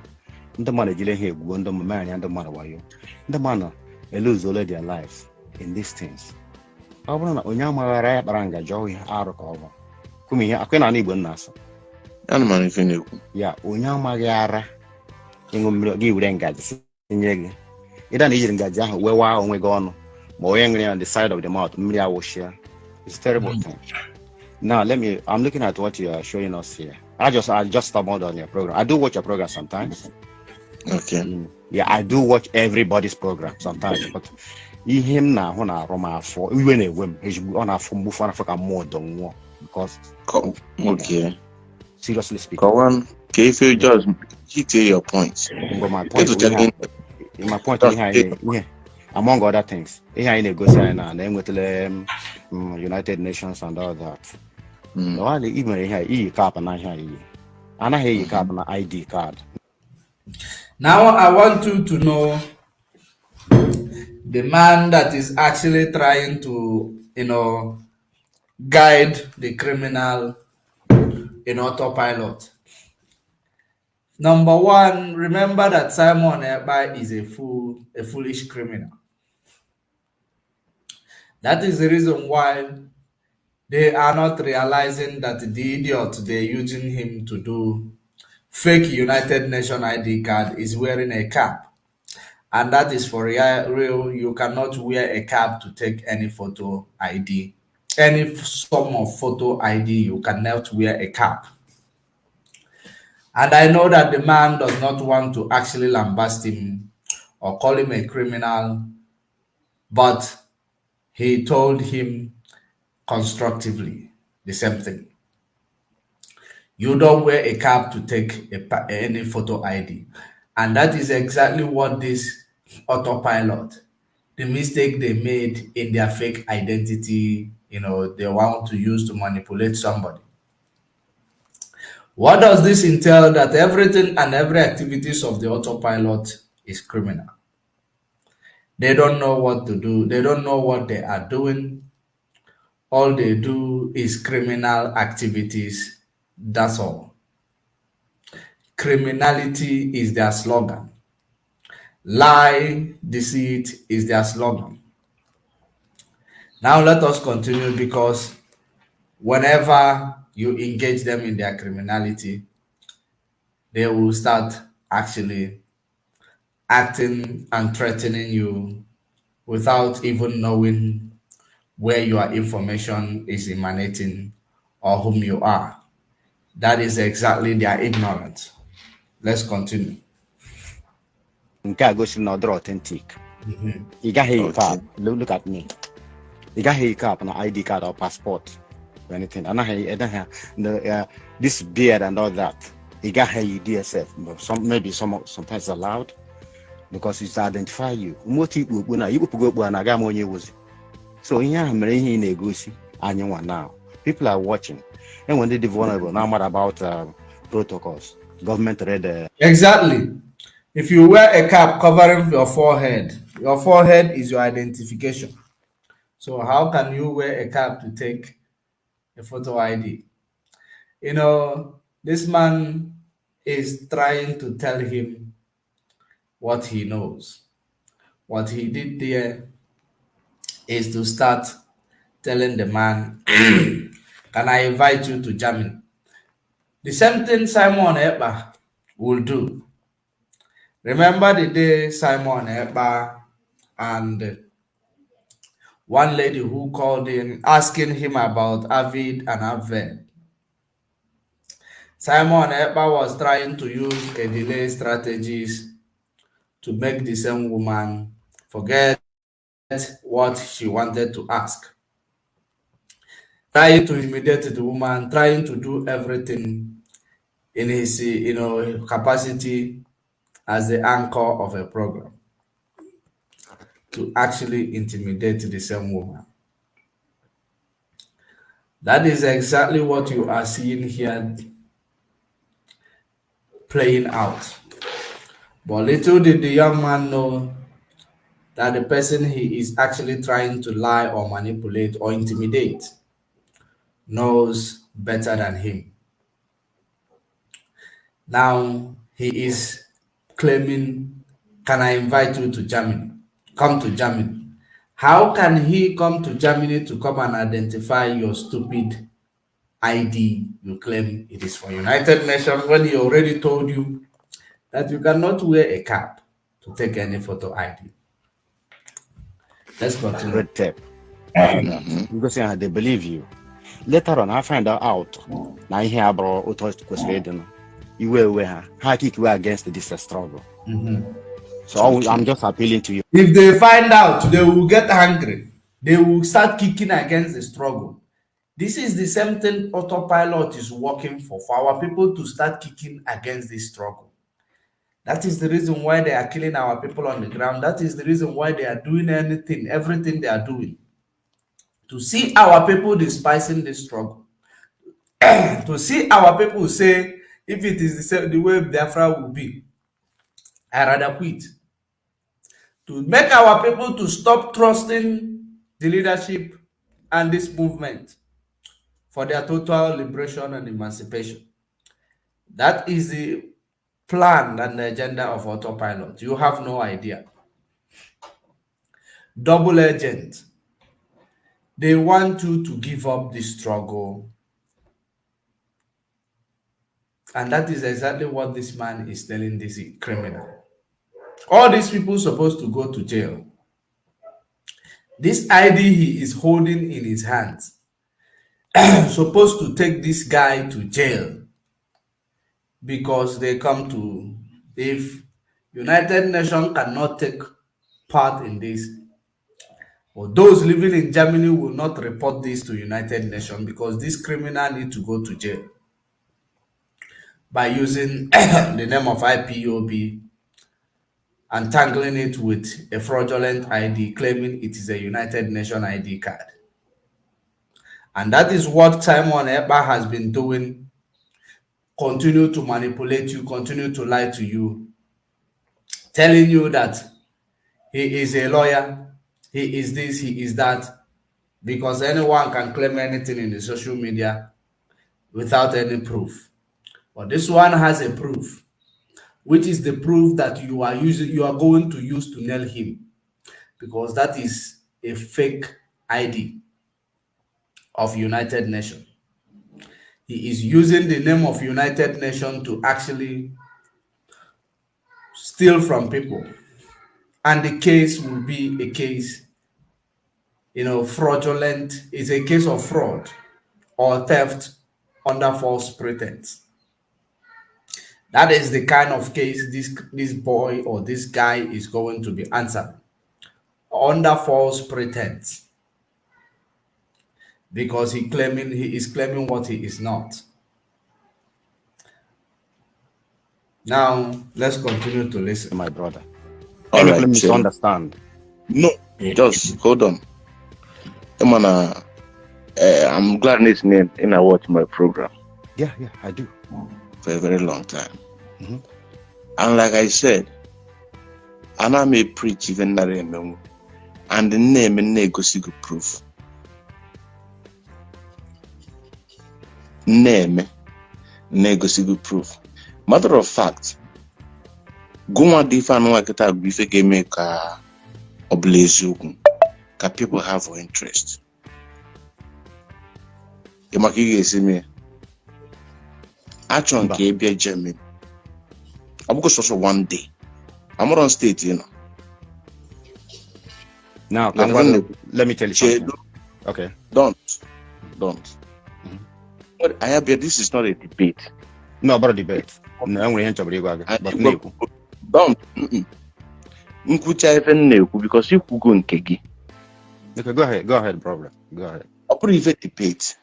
S2: ndị mmadụ ejile ihe egwuo ndị mmemme anya ndị mmadụ mmadụ their life in these things kwume ihe akwe na igbo nna asọ ya onye amaghị ara ịṅụ mmiri gị were ngaji nye gị ịda na ijiri ngaji ahụ wewa onwe gị ọnụ ma onye nwere ya on the side of the mouth mmiri awụchia it's terrible thing Now let me. I'm looking at what you are showing us here. I just I just stumbled on your program. I do watch your program sometimes.
S3: Okay.
S2: Mm, yeah, I do watch everybody's program sometimes, but him na ahụ na-arụ m afọ iwe na-ewe m ezigbo ọ na-afụ mgbufu afọ ka mmụọ dọ nwụọ because
S3: okay.
S2: seriously speaking.
S3: Kawan, can you feel just hit your point.
S2: But my point my point ihe anyị ihe among other things ihe anyị na-egosi anyị na na-enwetala United Nations and all that. Nọghalị ị mere ihe iyi kaapụ na ihe iyi anaghị eyi kaapụ na id card.
S1: Now i want you to know the man that is actually trying to you know guide the criminal in autopilot number one remember that simon Ekpa is a fool a foolish criminal that is the reason why they are not realizing that the idiot they're using him to do fake United Nations ID card is wearing a cap. And that is for real. You cannot wear a cap to take any photo ID. Any form of photo ID, you cannot wear a cap. And I know that the man does not want to actually lambast him or call him a criminal, but he told him constructively the same thing. You don't wear a cap to take a, any photo ID. And that is exactly what this autopilot, the mistake they made in their fake identity, you know, they want to use to manipulate somebody. What does this entail? That everything and every activities of the autopilot is criminal. They don't know what to do. They don't know what they are doing. All they do is criminal activities that's all. Criminality is their slogan. Lie, deceit is their slogan. Now let us continue because whenever you engage them in their criminality, they will start actually acting and threatening you without even knowing where your information is emanating or whom you are. That is exactly their ignorance. Let's continue.
S2: nke a gosi na ọ dịrị authentic mm-hmm. ị gaghị eyi cap look at me ị gaghị eyi cap na id card or passport or anything. Anaghị anaghị the this beard and all that. Ị gaghị eyi dsf but some maybe some sometimes allowed because it's identify you. Motu ikpu okpu na ikpupụgo okpu a na-aga m so mere ihe ị na-egosi anyị now. People are watching. And when they vulnerable now what about uh, protocols government read uh...
S1: exactly. If you wear a cap covering your forehead your forehead is your identification so how can you wear a cap to take a photo id you know this man is trying to tell him what he knows what he did there is to start telling the man Can I invite you to Germany? The same thing Simon Ekpa will do. Remember the day Simon Ekpa and one lady who called in asking him about Avid and Aved. Simon Ekpa was trying to use a delay strategies to make the same woman forget what she wanted to ask trying to intimidate the woman, trying to do everything in his you know capacity as the anchor of a program to actually intimidate the same woman. That is exactly what you are seeing here playing out. But little did the young man know that the person he is actually trying to lie or manipulate or intimidate knows better than him. Now he is claiming, Can I invite you to Germany? Come to Germany. How can he come to Germany to come and identify your stupid ID you claim it is for United Nations when he already told you that you cannot wear a cap to take any photo ID? Let's continue.
S2: Red tape. Because uh, they believe you. later on I find out na ihe abụrụ otu ọ kwesịrị ịdị nụ iwe ewe ha ha kikiwe against this struggle so I'm just appealing to you.
S1: If they find out they will get angry. They will start kicking against the struggle. This is the same thing autopilot is working for for our people to start kicking against this struggle. That is the reason why they are killing our people on the ground. That is the reason why they are doing anything everything they are doing. To see our people despising this struggle, to see our people say, if it is the, same, the way Biafra will be, I rather quit. To make our people to stop trusting the leadership and this movement for their total liberation and emancipation. That is the plan and the agenda of autopilot. You have no idea. Double agent they want you to give up the struggle. And that is exactly what this man is telling this criminal. All these people supposed to go to jail. This ID he is holding in his hands supposed to take this guy to jail because they come to if United Nations cannot take part in this or those living in Germany will not report this to United Nations because this criminal need to go to jail by using the name of IPOB and tangling it with a fraudulent ID claiming it is a United Nations ID card. And that is what Simon Ekpa has been doing. Continue to manipulate you, continue to lie to you, telling you that he is a lawyer, he is this, he is that, because anyone can claim anything in the social media without any proof. But this one has a proof, which is the proof that you are using, you are going to use to nail him, because that is a fake ID of United nation He is using the name of United nation to actually steal from people. And the case will be a case, you know, fraudulent, it's a case of fraud or theft under false pretense. That is the kind of case this, this boy or this guy is going to be answered under false pretense because he claiming he is claiming what he is not. Now let's continue to listen.
S2: my brother.
S3: All
S2: Any
S3: right,
S2: claim
S3: Jim.
S2: misunderstand.
S3: No, just hold on. I'm gonna, uh, I'm glad listening and I watch my program
S2: Yeah, yeah, I do.
S3: For a very long time.
S2: Mhm.
S3: And like I said, ana m preach even nara emenwu and na-eme na-egosi gị proof na-eme na-egosi gị proof matter of fact gụnwa dị ife anụnwa kịta bụ ife ga-eme ka ọ bụla eziokwu ka people have interest maka ị ga-esi achọ
S2: Mba.
S3: nke ịbịa Germany ọ bụghị sọsọ one day amụrọ steeti ị nọ
S2: Now,
S3: Like
S2: can
S3: one
S2: let, me tell you something. Okay.
S3: don't don't
S2: Mhm.
S3: But I have this is not a debate
S2: No, about debate. No, enwere ihe nchọbụrụ ịgwa gị.
S3: I-
S2: But na-ekwu.
S3: don't nkwucha ife m na-ekwu because ikwugo nke gị
S2: Okay, go ahead. Go ahead, brother. Go ahead.
S3: ọ bụrụ ife debate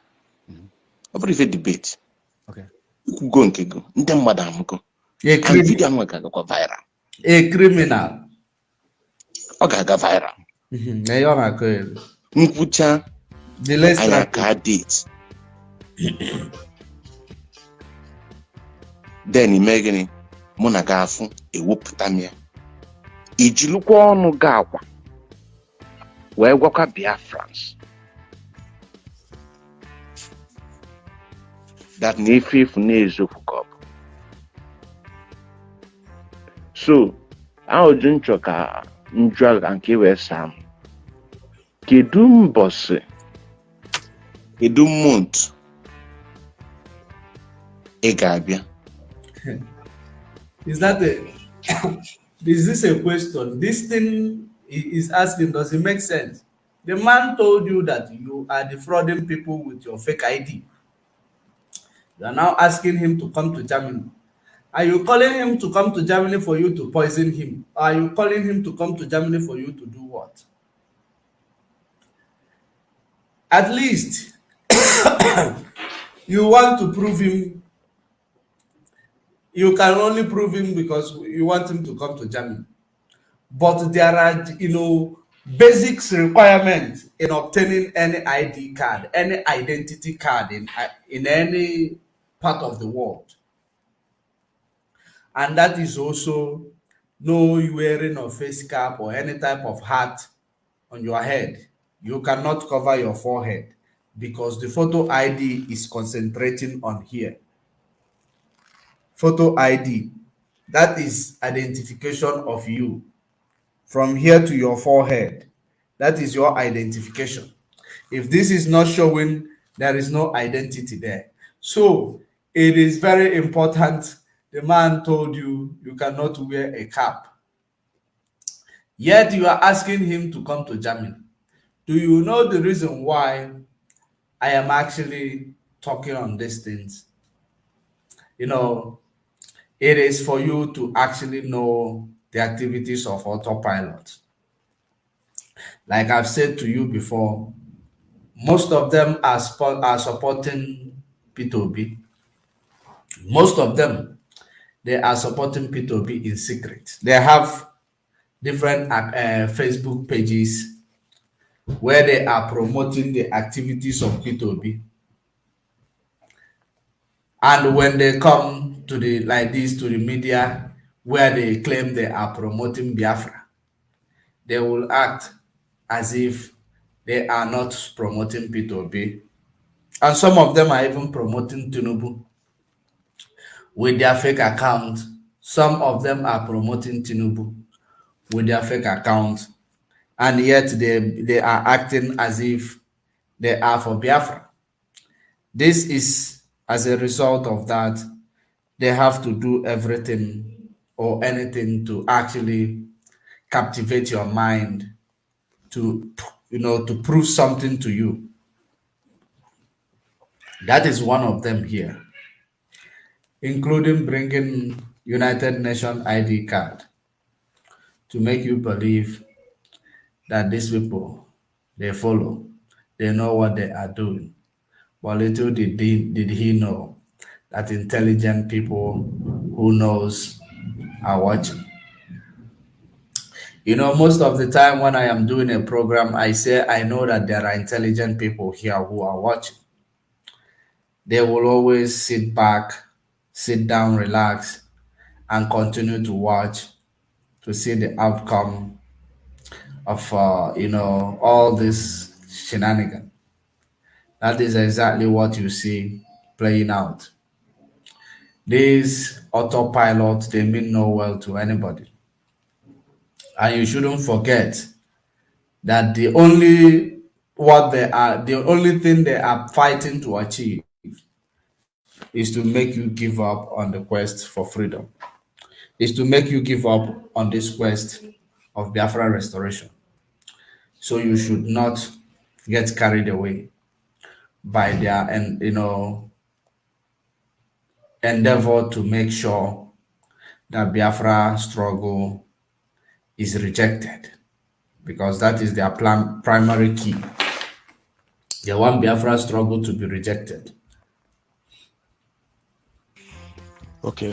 S3: ọ bụrụ ife debate
S2: Okay.
S3: Ikwugo nke gị ndị mmadụ amụgo. Vidio ahụ ga-agakwa viral.
S1: Criminal.
S3: ọ ga-aga viral.
S1: Less
S3: anyị aka date. Then ime gịnị? Mụ na gị afụ ewepụta m ya. Ijilukwa ọnụ gị akwa wee gwakwa biafrans. That na ife efu na-eziokwu ka ọ bụ so ahụju nchọ ka njụ a nke wee saa m kedu mbọsị kedu mont ị ga-abịa
S1: Is that a is this a question? This thing he is asking, does it make sense? The man told you that you are defrauding people with your fake ID. You are now asking him to come to Germany. Are you calling him to come to Germany for you to poison him? Are you calling him to come to Germany for you to do what? At least you want to prove him you can only prove him because you want him to come to Germany. But there are, you know, basics requirements in obtaining any ID card, any identity card in in any part of the world. And that is also no wearing of face cap or any type of hat on your head. You cannot cover your forehead because the photo ID is concentrating on here photo ID. That is identification of you from here to your forehead. That is your identification. If this is not showing, there is no identity there. So it is very important. The man told you you cannot wear a cap. Yet you are asking him to come to Germany. Do you know the reason why I am actually talking on these things? You know, it is for you to actually know the activities of autopilot. Like I've said to you before, most of them are, are supporting P2B. Most of them, they are supporting P2B in secret. They have different uh, Facebook pages where they are promoting the activities of P2B. And when they come to the like this to the media where they claim they are promoting Biafra, they will act as if they are not promoting P2B. And some of them are even promoting Tinubu with their fake account. Some of them are promoting Tinubu with their fake account. And yet they, they are acting as if they are for Biafra. This is as a result of that, they have to do everything or anything to actually captivate your mind to you know to prove something to you that is one of them here including bringing united nations id card to make you believe that these people they follow they know what they are doing but little did he, did he know that intelligent people who knows are watching you know, most of the time when I am doing a program, I say I know that there are intelligent people here who are watching. They will always sit back, sit down, relax, and continue to watch to see the outcome of, uh, you know, all this shenanigan. That is exactly what you see playing out. These autopilot, they mean no well to anybody and you shouldn't forget that the only what they are the only thing they are fighting to achieve is to make you give up on the quest for freedom is to make you give up on this quest of biafra restoration so you should not get carried away by their and you know endeavor to make sure that biafra struggle is rejected because that is their plan, primary key. They want Biafra struggle to be rejected.
S2: Okay.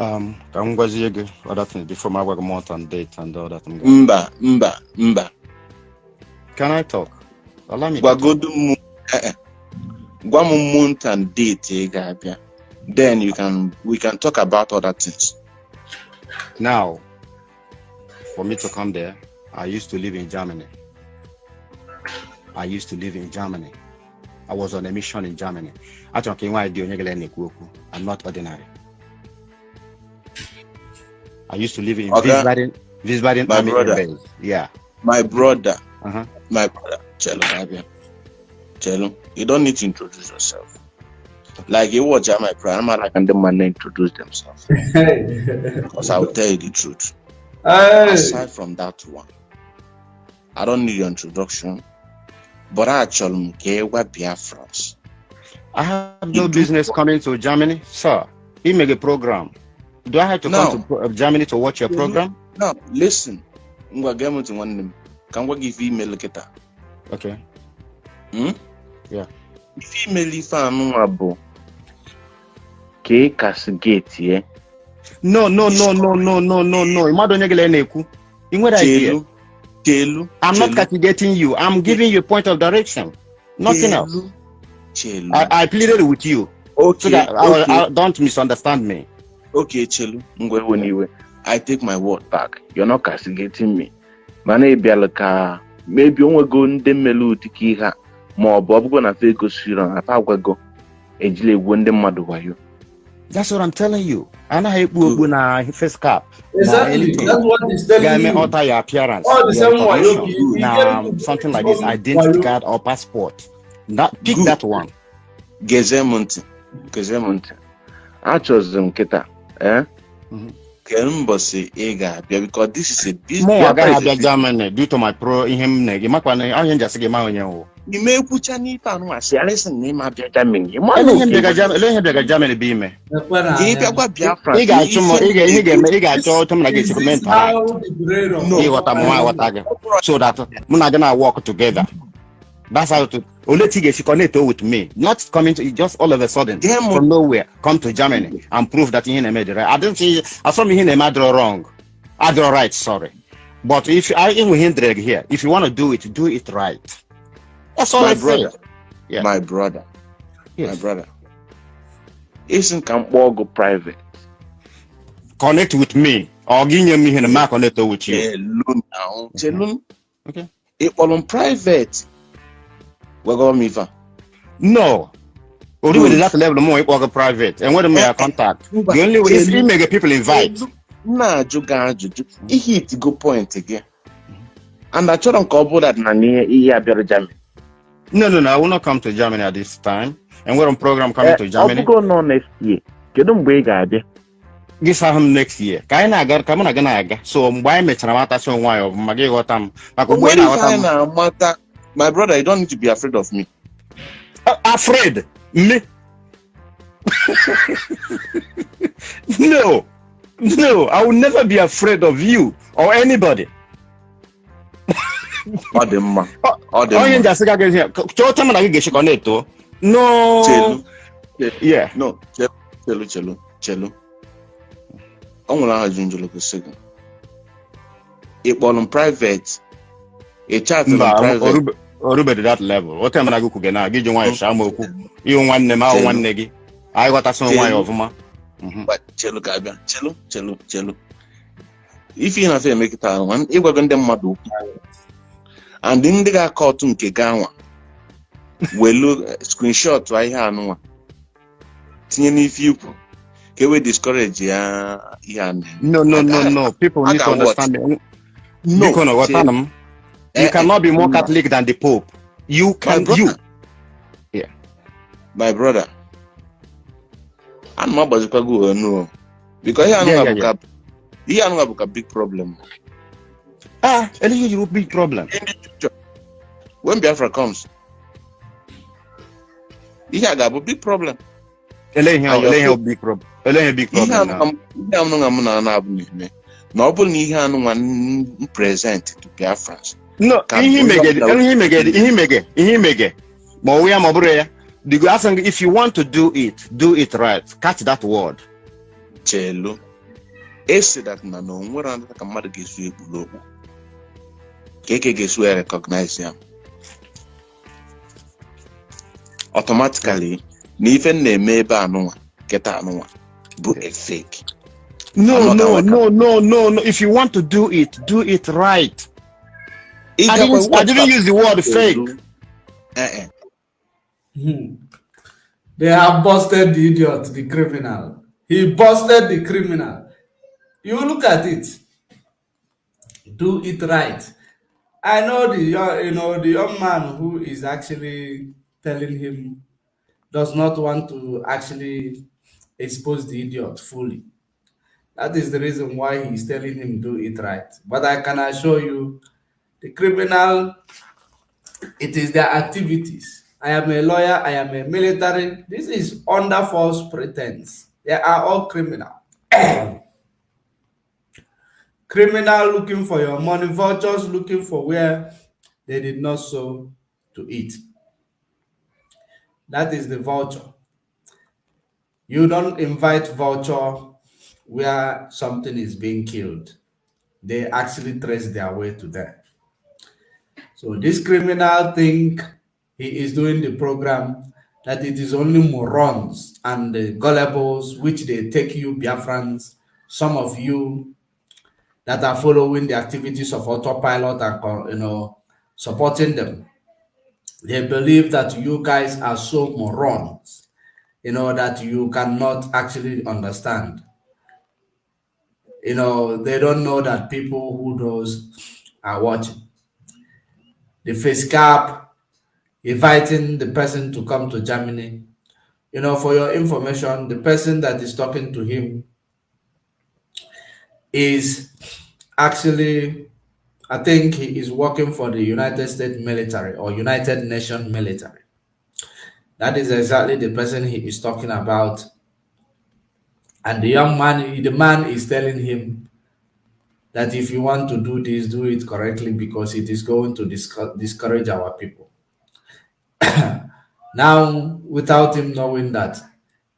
S2: Um, ka m gwazie gị other things before my work month and date and all that.
S3: Mba, mba, mba.
S2: Can I talk? Allow me.
S3: Gwagodu m eh, eh. gwa m month and date ị ga-abịa. Then you can we can talk about other things.
S2: Now, for me to come there, I used to live in Germany. I used to live in Germany. I was on a mission in Germany. Achọrọ ka nwa dị onye gele na-ekwu okwu. I'm not ordinary. I used to live in
S3: Okay.
S2: Wiesbaden, Wiesbaden
S3: My
S2: Army
S3: brother.
S2: Base. Yeah.
S3: My brother,
S2: Uh-huh.
S3: my brother, Chelo Abia. Chelo, you don't need to introduce yourself. Like you watch my program, like and the man introduce themselves. Because I'll tell you the truth.
S1: hey.
S3: Aside from that one, I don't need your introduction. But I actually m ka ị gwa Biafrans.
S2: I have no business coming to Germany, sir. He make a program. Do I have to
S3: No.
S2: come to pro- Germany to watch your program?
S3: No, listen. Ngwa gee m ntị nwanne m. Ka m gwa gị ife email kịta.
S2: Okay.
S3: Hmm?
S2: Yeah.
S3: Ife email ife anụnwa bụ ka ị castigate ye.
S2: No, no, no, no, no, no, no, no. Mmadụ onye gele na-ekwu. I nwere idea.
S3: Chelu. Chelu.
S2: I'm not
S3: Chelu.
S2: castigating you. I'm giving you a point of direction. Nothing else.
S3: Chelu. Chelu.
S2: I, I pleaded with you so
S3: okay.
S2: that I,
S3: okay.
S2: I, don't misunderstand me.
S3: Okay, Chelu. Ngwa n'iwe. I take my word back. You're not castigating me. Mana ị bịala ka maybe onwego ndị mmelu dịka ihe a ma ọ bụ ọ bụgo na fa egosiri na fa agwago ejila egwu ndị mmadụ wayo.
S2: That's what I'm telling you. Anaghị ekpu okpu na face cap.
S1: Exactly. That's what he's telling
S2: Ga-eme
S1: you.
S2: alter your appearance,
S1: All the same way,
S2: na
S1: get it.
S2: something like this, identity card or passport. That pick
S3: Good.
S2: that one.
S3: Gezie m ntị. Gezie m ntị. Achọzi m kịta. Eh?
S2: Mhm.
S3: kemgbọsị ị ga-abịa because this is a business.
S2: mụ agaghị abịa Germany due to my pro ihe m na gị makwa na onye njasị gị ma onye wụ
S3: ime ekwucha n'ife anụ asị alịsị na ịma abịa Germany.
S2: Ele ihe bịaga Germany bụ ime?
S3: Ka ị
S1: anya.
S3: bịakwa Biafra
S2: ị ga-achụ m ị ga-eme ị ga-achọ otu m na gị esi
S1: of
S2: ịghọta m nwa aghọta gị. So that mụ na gị na work together that's how to only thing is connect with me not coming to just all of a sudden from nowhere come to Germany and prove that he dị right I don't think asọm ihe na-eme adịrọ wrong. Adịrọ right sorry. But if I enwe ihe here if you want to do it do it right. That's all
S3: My
S2: I say
S3: brother.
S2: Yeah.
S3: my brother. My
S2: yes.
S3: brother. Isi ka m kpọọ ọgụ private?
S2: Connect with me. Ọ gị nye m ihe na ma connect with you. Okay.
S3: ịkpọrọ m private gwagọrọ m ife a
S2: no oriwere that level mụ ịkpọ gị private enwere m ya contact the only way is
S3: chelu.
S2: imege people invite
S3: m na-ajụ gị ajụjụ ihe itigo point gị and achọrọ m ka ọ that na ihe a bịara Germany
S2: No, no, no. I will not come to Germany at this time. And we're on program coming to
S3: ọ
S2: Germany.
S3: bụgo nọ next year kedu mgbe ị ga-abịa
S2: This him next year. Ka anyị na-aga ka mụ na gị na-aga. So mgbe anyị mechara matasị onwe anyị ọfụma gị ghọta m. Maka mgbe ị na-aghọta m.
S3: my brother you don't need to be afraid of me
S2: Uh, afraid. Me. no. No, I will never be afraid of you or anybody.
S3: ọ dị mma ọ dị
S2: Onye
S3: mma
S2: njasị ga gị chọọcha mụ na gị ga-echekọ na-eto. No.
S3: chelu
S2: Yeah.
S3: no chelu chelu chelu ọ nwere ajụ njụrụ gosi gị ị kpọrọ m private ị
S2: orube- orubedị that level. O tem na gị kwuge na gị ji nwayọ shaa m okwu. Ịhụ nwanne m ahụ nwanne gị. Anyị ghọtasị onwe anyị
S3: Chelu.
S2: ọfụma.
S3: Gba- chelu ka abịa chelu chelu chelu ife ị na-afọ emekịta ahụ ịgwago ndị mmadụ okwu and ndị ga-akọ ọtụ nke gị anwa welu eh, screenshot ihe anụnwa tinye n'ife ikwu ka e wee discourage ya ihe a na-eme
S2: No, no, no,
S3: Aga-
S2: no. People
S3: I
S2: need to
S3: can watch.
S2: understand. me.
S3: No,
S2: you can
S3: chelu.
S2: understand them. You
S3: Eh,
S2: cannot be more
S3: no.
S2: Catholic than the Pope. You can.
S3: brother.
S2: You.
S3: my brother ana m agbazikwa gị onu o biko ihe
S2: Yeah,
S3: anụnwa
S2: yeah,
S3: bụ ka ihe anụnwa bụ ka big problem
S2: Ah, Elijah, you will big problem.
S3: in the future when Biafra comes ihe a ga-abụ big problem
S2: Elijah,
S3: And your
S2: Elijah, big problem. Elijah, big problem.
S3: anụnwa
S2: now.
S3: m- ihe anụnwa m na na-abụ na-eme na ọ bụrụ na ihe anụnwa m present to Biafrans
S2: No, ihe
S3: not-
S2: ihe mege, ihe mege, ihe mege. Ma ọ wụ ya ma ọ bụrụ ya. The go asking if you want to do it, do it right. Catch that word.
S3: chelu esi that na na onwere anata ka mmadụ ga-esu ekpuru okpu ka eke ga-esu ya recognize ya automatically na ife na-eme ebe anụnwa kịta anụnwa bụ
S2: No, no, no, no, no, no. If you want to do it, do it right. I didn't, I didn't use the word fake.
S3: Eh.
S1: Hmm. They have busted the idiot, the criminal. He busted the criminal. You look at it. Do it right. I know the young, you know the young man who is actually telling him does not want to actually expose the idiot fully. That is the reason why he's telling him do it right. But I can assure you, the criminal it is their activities. I am a lawyer, I am a military. This is under false pretense. They are all criminal. criminal looking for your money, vultures looking for where they did not sow to eat. That is the vulture. You don't invite vulture where something is being killed. They actually trace their way to there. So this criminal think he is doing the program that it is only morons and the gullibles which they take you Biafrans, some of you that are following the activities of autopilot and you know supporting them. They believe that you guys are so morons, you know, that you cannot actually understand. You know, they don't know that people who knows are watching the face cap, inviting the person to come to Germany. You know, for your information, the person that is talking to him is actually, I think he is working for the United States military or United Nations military. That is exactly the person he is talking about. And the young man, the man is telling him that if you want to do this, do it correctly because it is going to discourage our people. now, without him knowing that,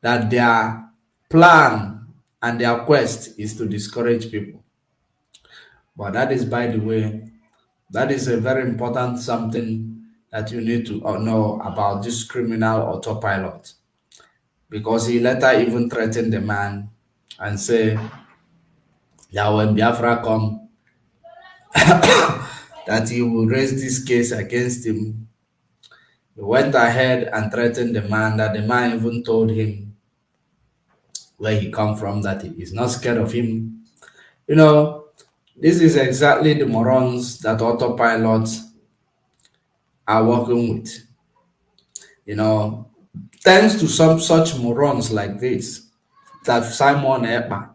S1: that their plan and their quest is to discourage people. But that is, by the way, that is a very important something that you need to uh, know about this criminal autopilot. Because he later even threatened the man and say that when Biafra come, that he will raise this case against him. He went ahead and threatened the man that the man even told him where he come from, that he is not scared of him. You know, this is exactly the morons that autopilots are working with. You know, thanks to some such morons like this, that Simon Ekpa,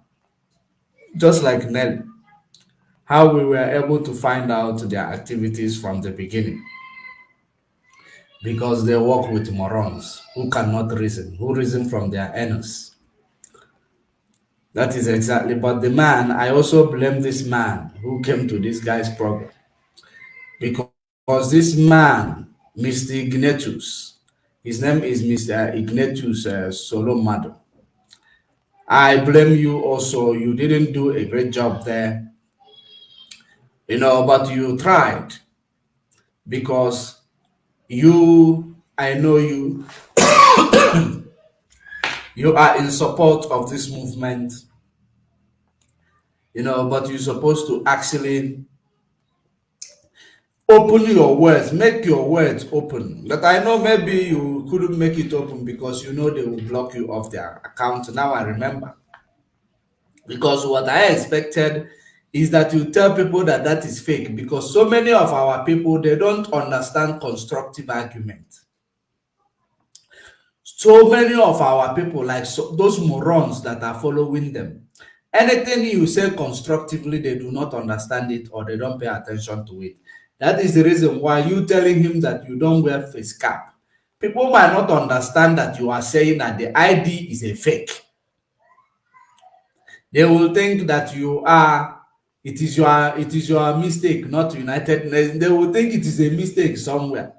S1: just like Nelly, how we were able to find out their activities from the beginning. Because they work with morons who cannot reason, who reason from their anus. That is exactly, but the man, I also blame this man who came to this guy's program. Because this man, Mr. Ignatius, his name is Mr. Ignatius uh, Solomado. I blame you also. You didn't do a great job there. You know, but you tried because you, I know you, you are in support of this movement you know, but you're supposed to actually open your words, make your words open. But I know maybe you couldn't make it open because you know they will block you off their account. Now I remember. Because what I expected is that you tell people that that is fake because so many of our people, they don't understand constructive argument. So many of our people, like so, those morons that are following them, anything you say constructively, they do not understand it or they don't pay attention to it. That is the reason why you telling him that you don't wear face cap. People might not understand that you are saying that the ID is a fake. They will think that you are, it is your, it is your mistake, not United Nations. They will think it is a mistake somewhere.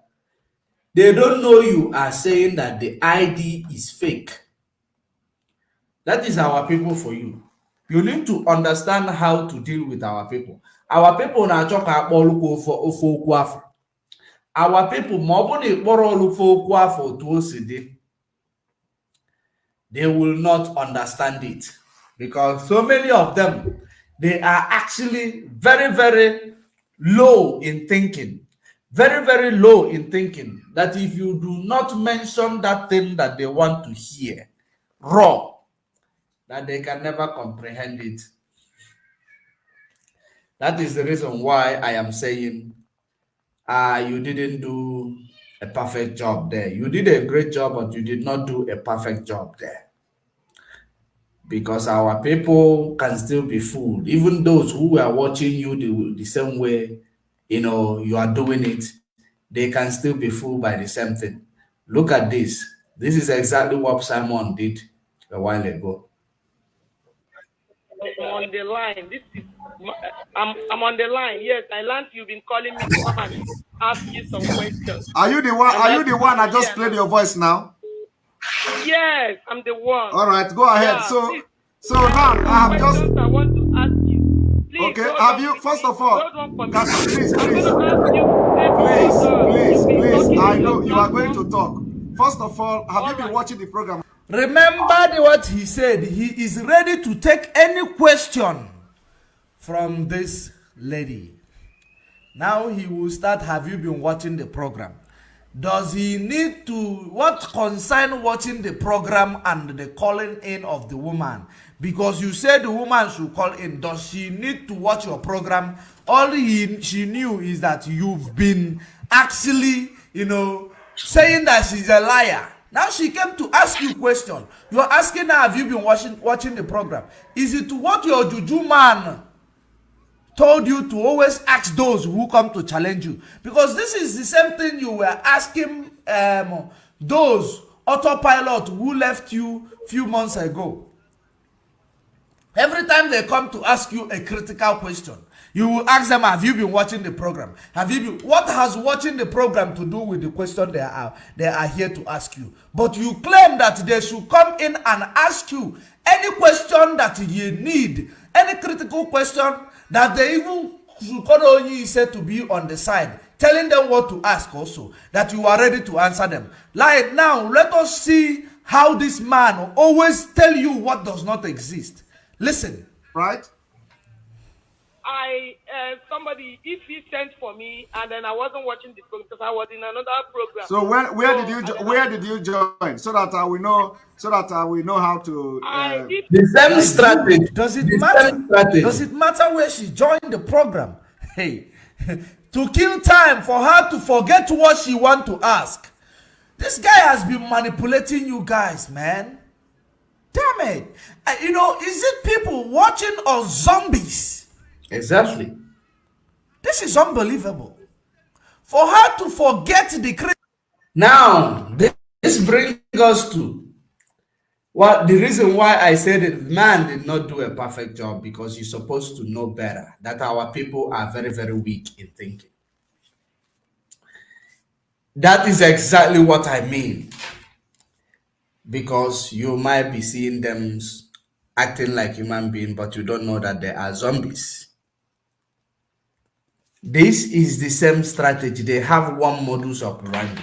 S1: They don't know you are saying that the ID is fake. That is our people for you you need to understand how to deal with our people our people na-achọ ka akpọlụkwa ofe okwu afọ. Our people ma ọ bụ na ịkpọrọ olufe okwu afọ they will not understand it. Because so many of them they are actually very very low in thinking. Very very low in thinking. That if you do not mention that thing that they want to hear raw that they can never comprehend it. That is the reason why I am saying uh, you didn't do a perfect job there. You did a great job, but you did not do a perfect job there. Because our people can still be fooled. Even those who are watching you the, the same way, you know, you are doing it, they can still be fooled by the same thing. Look at this. This is exactly what Simon did a while ago.
S4: On the line. This is I'm I'm on the line. Yes, I learned you've been calling me to come and ask you some questions.
S5: Are you the one? Are you the one I just played your voice now?
S4: Yes, I'm the one.
S5: All right, go ahead. Yeah, so please. so now I have just
S4: I want to ask you.
S5: Please, okay, have you first of all can, please, please, please, please, please, I know you are going to talk. First of all, have all you been right. watching the program?
S1: Remember what he said. He is ready to take any question from this lady. Now he will start. Have you been watching the program? Does he need to, what concern watching the program and the calling in of the woman? Because you said the woman should call in. Does she need to watch your program? All he, she knew is that you've been actually, you know, saying that she's a liar Now she came to ask you question. You are asking her, have you been watching watching the program? Is it what your juju man told you to always ask those who come to challenge you? Because this is the same thing you were asking um, those autopilot who left you few months ago. Every time they come to ask you a critical question, you will ask them, have you been watching the program? Have you been, what has watching the program to do with the question they are, they are here to ask you? But you claim that they should come in and ask you any question that you need, any critical question that they even should only said to be on the side, telling them what to ask also, that you are ready to answer them. Like now, let us see how this man always tell you what does not exist. Listen.
S5: Right?
S4: I uh, somebody if he sent for me and then I wasn't watching the program because I was in another program.
S5: So where where so, did you where did you join? So that uh, we know so that uh, we know how to uh,
S1: the same strategy. Does it matter? does it matter where she joined the program? Hey. To kill time for her to forget what she want to ask. This guy has been manipulating you guys man. Damn it. Uh, you know is it people watching or zombies Exactly. This is unbelievable. For her to forget the Now, this brings us to what the reason why I said that man did not do a perfect job because you're supposed to know better that our people are very, very weak in thinking. That is exactly what I mean. Because you might be seeing them acting like human beings, but you don't know that they are zombies. This is the same strategy. They have one modus operandi.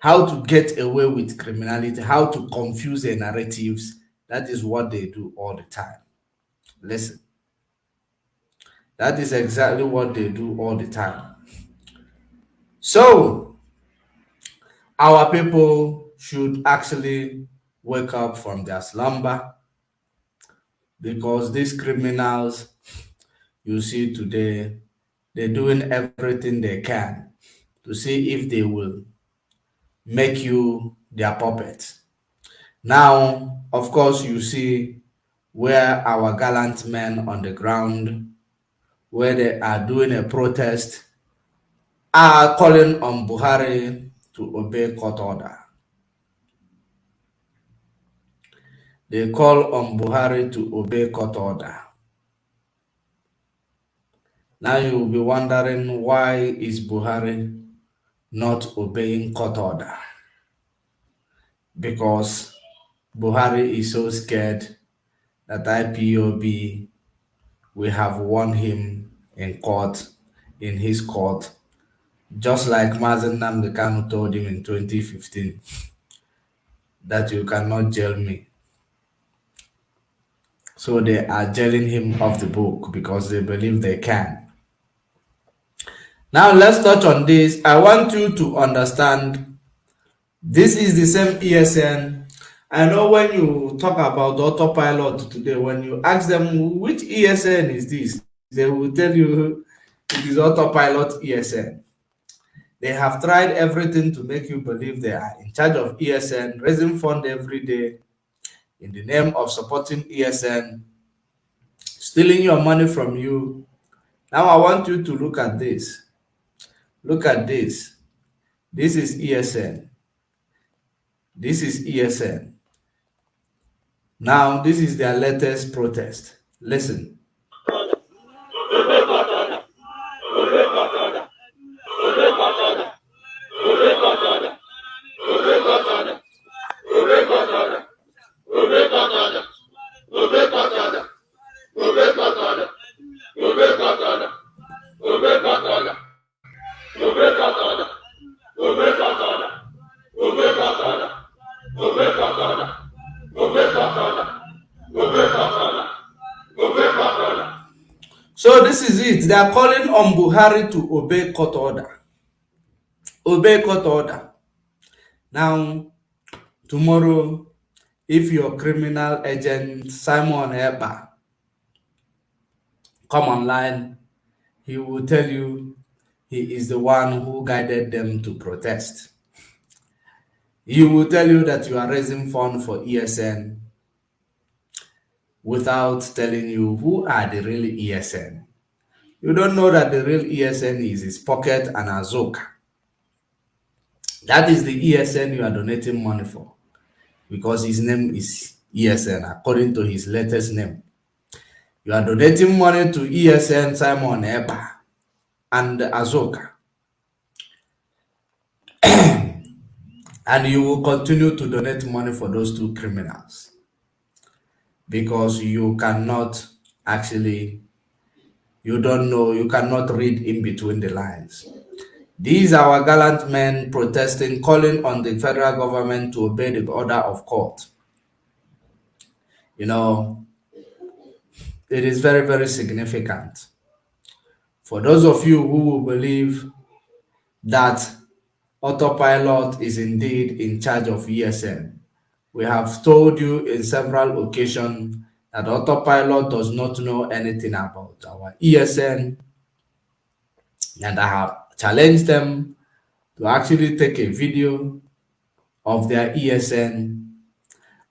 S1: How to get away with criminality, how to confuse the narratives. That is what they do all the time. Listen. That is exactly what they do all the time. So, our people should actually wake up from their slumber because these criminals you see today they're doing everything they can to see if they will make you their puppet. Now, of course, you see where our gallant men on the ground, where they are doing a protest, are calling on Buhari to obey court order. They call on Buhari to obey court order. Now you will be wondering why is Buhari not obeying court order? Because Buhari is so scared that IPOB we have won him in court, in his court, just like Mazi Nnamdi Kanu told him in 2015 that you cannot jail me. So they are jailing him off the book because they believe they can. Now let's touch on this. I want you to understand this is the same ESN. I know when you talk about autopilot today, when you ask them which ESN is this, they will tell you it is autopilot ESN. They have tried everything to make you believe they are in charge of ESN, raising fund every day in the name of supporting ESN, stealing your money from you. Now I want you to look at this. Look at this. This is ESN. This is ESN. Now, this is their latest protest. Listen. Are calling on Buhari to obey court order. Obey court order. Now, tomorrow, if your criminal agent Simon Ekpa come online, he will tell you he is the one who guided them to protest. He will tell you that you are raising fund for ESN without telling you who are the real ESN. You don't know that the real ESN is his pocket and Azoka. That is the ESN you are donating money for because his name is ESN according to his latest name. You are donating money to ESN Simon Ekpa and Azoka. and you will continue to donate money for those two criminals because you cannot actually you don't know you cannot read in between the lines. These are our gallant men protesting calling on the federal government to obey the order of court. You know it is very very significant. For those of you who believe that autopilot is indeed in charge of esn we have told you in several occasions that autopilot does not know anything about our ESN and I have challenged them to actually take a video of their ESN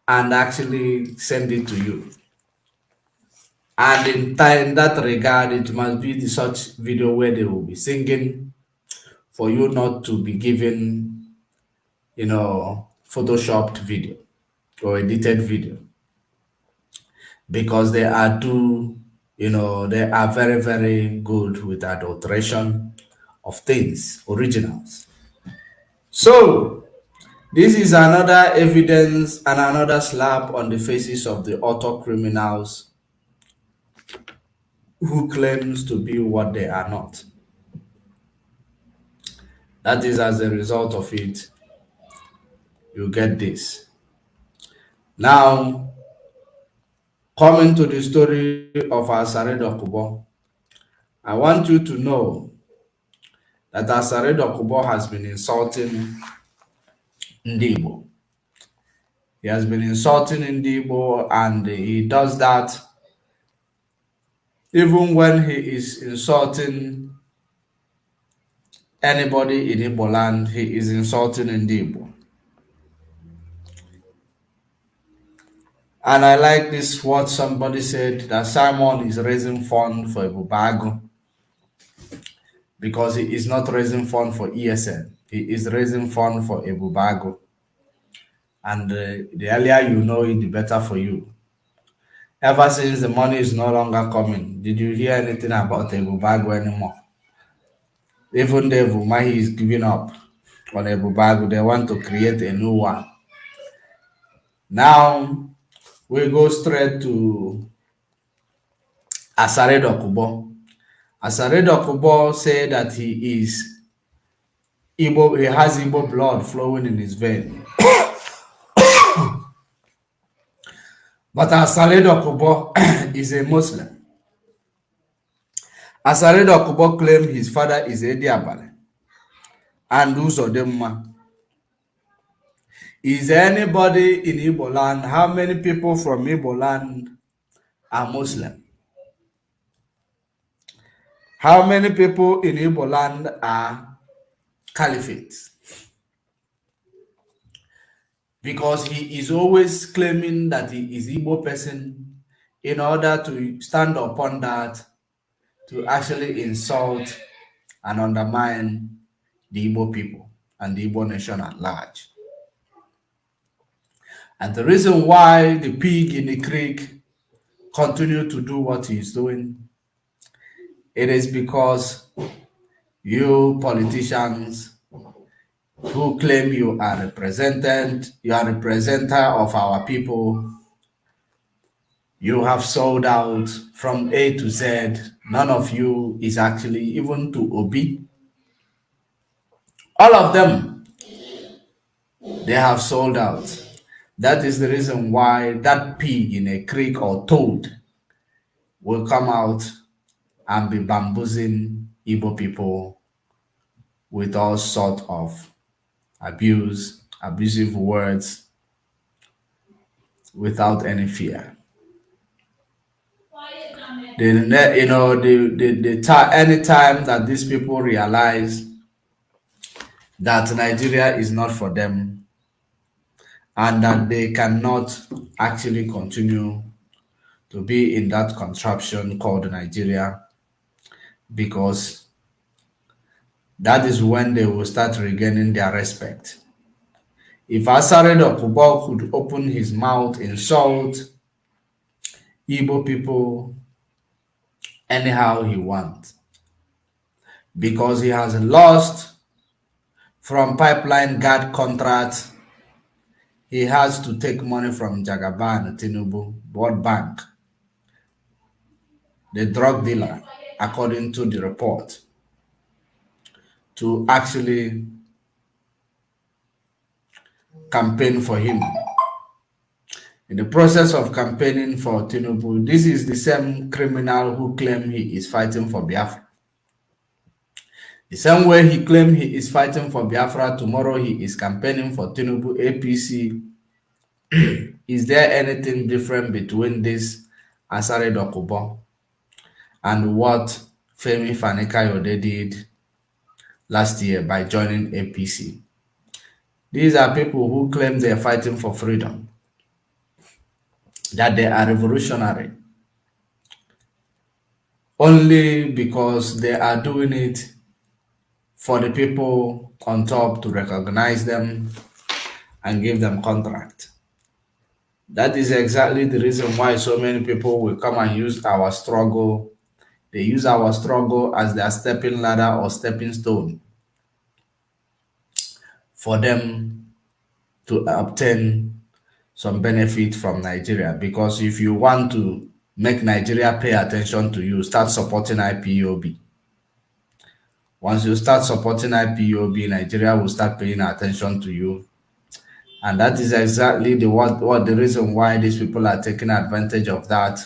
S1: and actually send it to you. And in, in that regard, it must be the such video where they will be singing for you not to be given, you know, photoshopped video or edited video because they are too, you know, they are very, very good with adulteration of things, originals. So, this is another evidence and another slap on the faces of the auto criminals who claims to be what they are not. That is as a result of it, you get this. Now, coming to the story of Asari Dokubo, I want you to know that Asari Dokubo has been insulting Ndigbo. He has been insulting Ndigbo and he does that even when he is insulting anybody in Igbo land, he is insulting Ndigbo. And I like this what somebody said that Simon is raising fund for Ebubeagu because he is not raising fund for ESN. He is raising fund for Ebubeagu. And uh, the earlier you know it, the better for you. Ever since the money is no longer coming, did you hear anything about Ebubeagu anymore? Even the Mahi is giving up on Ebubeagu. They want to create a new one. Now, we go straight to Asare Dokubo. Asare Dokubo said that he is Igbo, he has Igbo blood flowing in his vein. but Asare Dokubo is a Muslim. Asare Dokubo claimed his father is Edi Abale and Uzodemma is anybody in Igbo land? How many people from Igbo land are Muslim? How many people in Igbo land are caliphates? Because he is always claiming that he is Igbo person in order to stand upon that to actually insult and undermine the Igbo people and the Igbo nation at large. And the reason why the pig in the creek continue to do what he's doing, it is because you politicians who claim you are represented, you are representative of our people, you have sold out from A to Z. None of you is actually even to Obi. All of them, they have sold out. That is the reason why that pig in a creek or toad will come out and be bamboozling Igbo people with all sort of abuse, abusive words, without any fear. The, you know, the, the, the any time that these people realize that Nigeria is not for them, and that they cannot actually continue to be in that contraption called Nigeria because that is when they will start regaining their respect. If Asari Dokubo could open his mouth, insult Igbo people anyhow he wants, because he has lost from pipeline guard contract, he has to take money from Jagaban Tinubu, World Bank, the drug dealer, according to the report, to actually campaign for him. In the process of campaigning for Tinubu, this is the same criminal who claimed he is fighting for Biafra. The same way he claimed he is fighting for Biafra, tomorrow he is campaigning for Tinubu APC. is there anything different between this Asari Dokubo and what Femi Fani-Kayode did last year by joining APC? These are people who claim they are fighting for freedom, that they are revolutionary, only because they are doing it for the people on top to recognize them and give them contract. That is exactly the reason why so many people will come and use our struggle. They use our struggle as their stepping ladder or stepping stone for them to obtain some benefit from Nigeria. Because if you want to make Nigeria pay attention to you, start supporting IPOB. Once you start supporting IPOB, Nigeria will start paying attention to you. And that is exactly the what, what the reason why these people are taking advantage of that.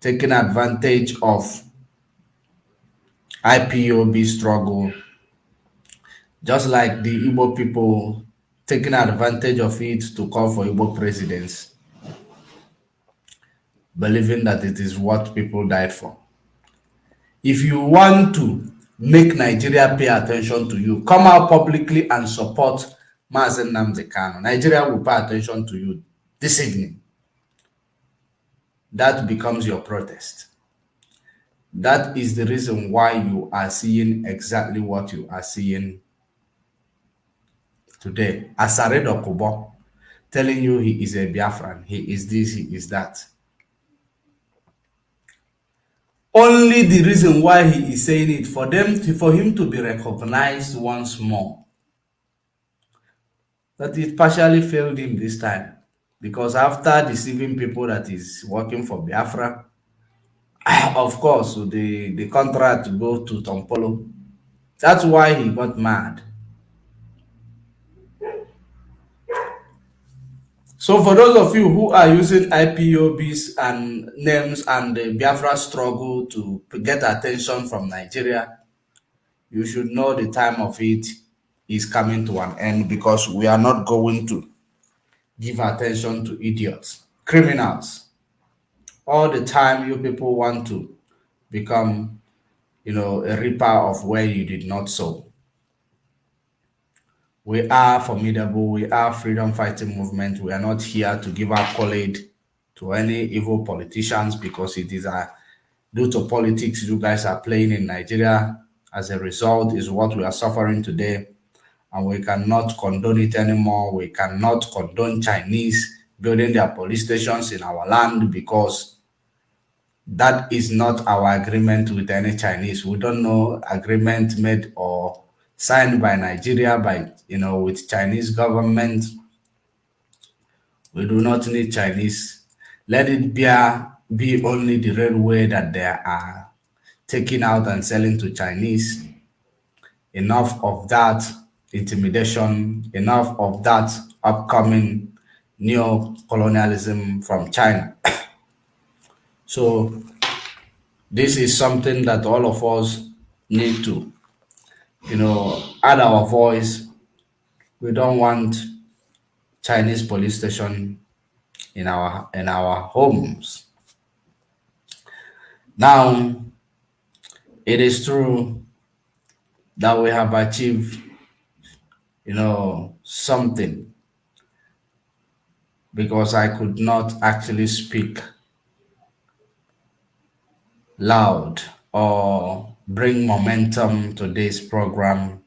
S1: Taking advantage of IPOB struggle just like the Igbo people taking advantage of it to call for Igbo presidents, believing that it is what people died for. If you want to make Nigeria pay attention to you, come out publicly and support Mazi Nnamdi Kanu. Nigeria will pay attention to you this evening. That becomes your protest. That is the reason why you are seeing exactly what you are seeing today, Asari Kubo, telling you he is a Biafran, he is this, he is that. Only the reason why he is saying it for them to, for him to be recognized once more. That it partially failed him this time. Because after deceiving people that is working for Biafra, of course, the, the contract go to Tompolo. That's why he got mad. So for those of you who are using IPOBs and names and the Biafra struggle to get attention from Nigeria, you should know the time of it is coming to an end because we are not going to give attention to idiots, criminals. All the time you people want to become, you know, a reaper of where you did not sow. We are formidable. We are freedom fighting movement. We are not here to give our accolade to any evil politicians because it is a due to politics you guys are playing in Nigeria. As a result, is what we are suffering today, and we cannot condone it anymore. We cannot condone Chinese building their police stations in our land because that is not our agreement with any Chinese. We don't know agreement made or signed by Nigeria, by you know, with Chinese government. We do not need Chinese. Let it be, be only the railway that they are taking out and selling to Chinese. Enough of that intimidation, enough of that upcoming neo-colonialism from China. so this is something that all of us need to you know, add our voice. We don't want Chinese police station in our in our homes. Now, it is true that we have achieved, you know, something because I could not actually speak loud or bring momentum to this program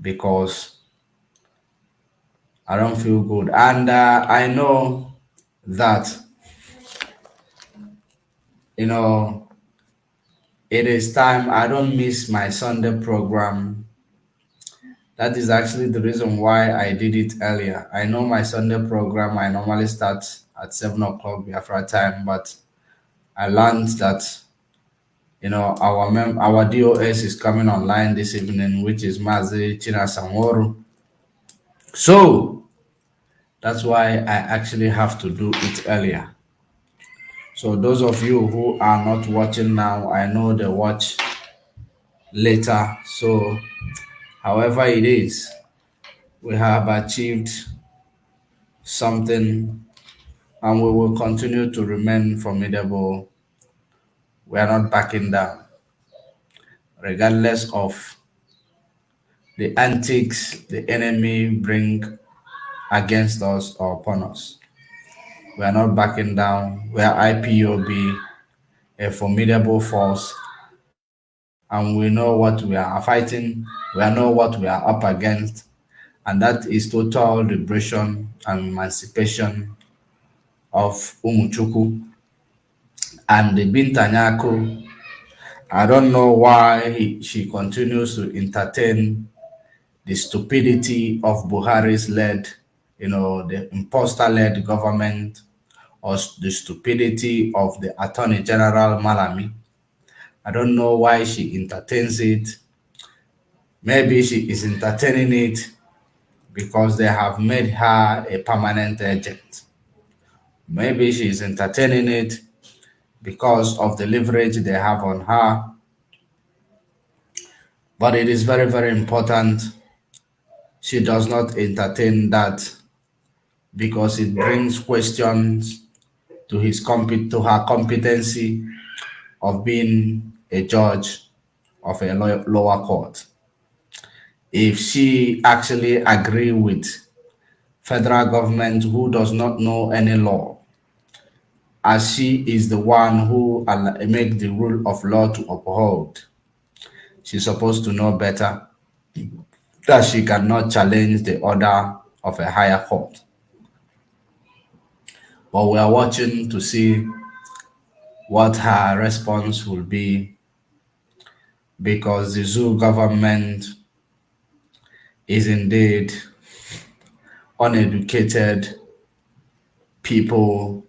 S1: because I don't feel good. And uh, I know that, you know, it is time. I don't miss my Sunday program. That is actually the reason why I did it earlier. I know my Sunday program, I normally start at 7 o'clock Biafra time, but I learned that you know, our mem our DOS is coming online this evening, which is Mazi China Samoro. So that's why I actually have to do it earlier. So those of you who are not watching now, I know they watch later. So however it is, we have achieved something and we will continue to remain formidable we are not backing down, regardless of the antics the enemy bring against us or upon us. We are not backing down. We are IPOB, a formidable force, and we know what we are fighting. We know what we are up against, and that is total liberation and emancipation of Umuchukwu and the Binta Nyako, I don't know why he, she continues to entertain the stupidity of Buhari's led, you know, the imposter-led government or the stupidity of the Attorney General Malami. I don't know why she entertains it. Maybe she is entertaining it because they have made her a permanent agent. Maybe she is entertaining it because of the leverage they have on her. But it is very, very important she does not entertain that because it brings questions to his comp- to her competency of being a judge of a lower court. If she actually agree with federal government who does not know any law as she is the one who make the rule of law to uphold. She's supposed to know better that she cannot challenge the order of a higher court. But we are watching to see what her response will be because the zoo government is indeed uneducated people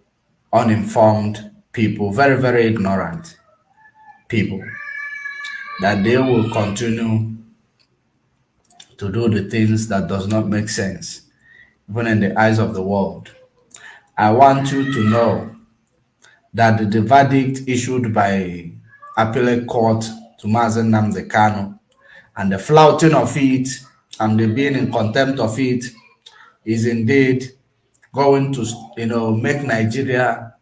S1: uninformed people, very, very ignorant people, that they will continue to do the things that does not make sense, even in the eyes of the world. I want you to know that the verdict issued by appellate court to Mazi Nnamdi Kanu and the flouting of it and the being in contempt of it is indeed going to you know make Nigeria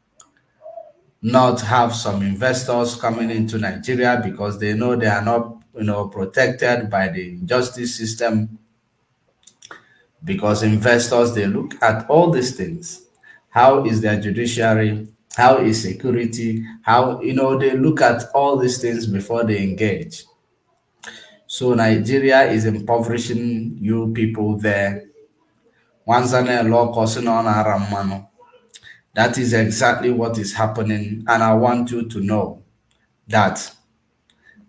S1: not have some investors coming into Nigeria because they know they are not you know protected by the justice system. Because investors they look at all these things. How is their judiciary? How is security? How you know they look at all these things before they engage. So nigeria is impoverishing you people there Causing on Aramano. That is exactly what is happening. And I want you to know that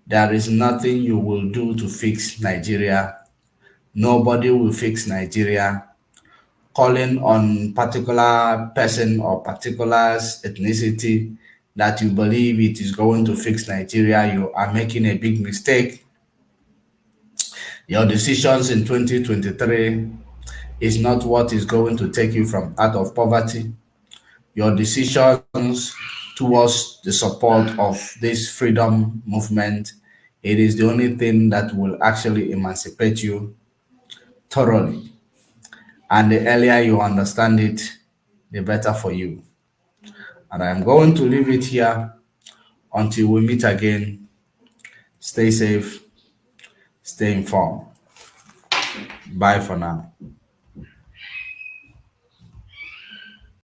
S1: there is nothing you will do to fix Nigeria. Nobody will fix Nigeria. Calling on particular person or particular ethnicity that you believe it is going to fix Nigeria, you are making a big mistake. Your decisions in 2023 is not what is going to take you from out of poverty. Your decisions towards the support of this freedom movement, it is the only thing that will actually emancipate you thoroughly. And the earlier you understand it, the better for you. And I'm going to leave it here until we meet again. Stay safe, stay informed. Bye for now.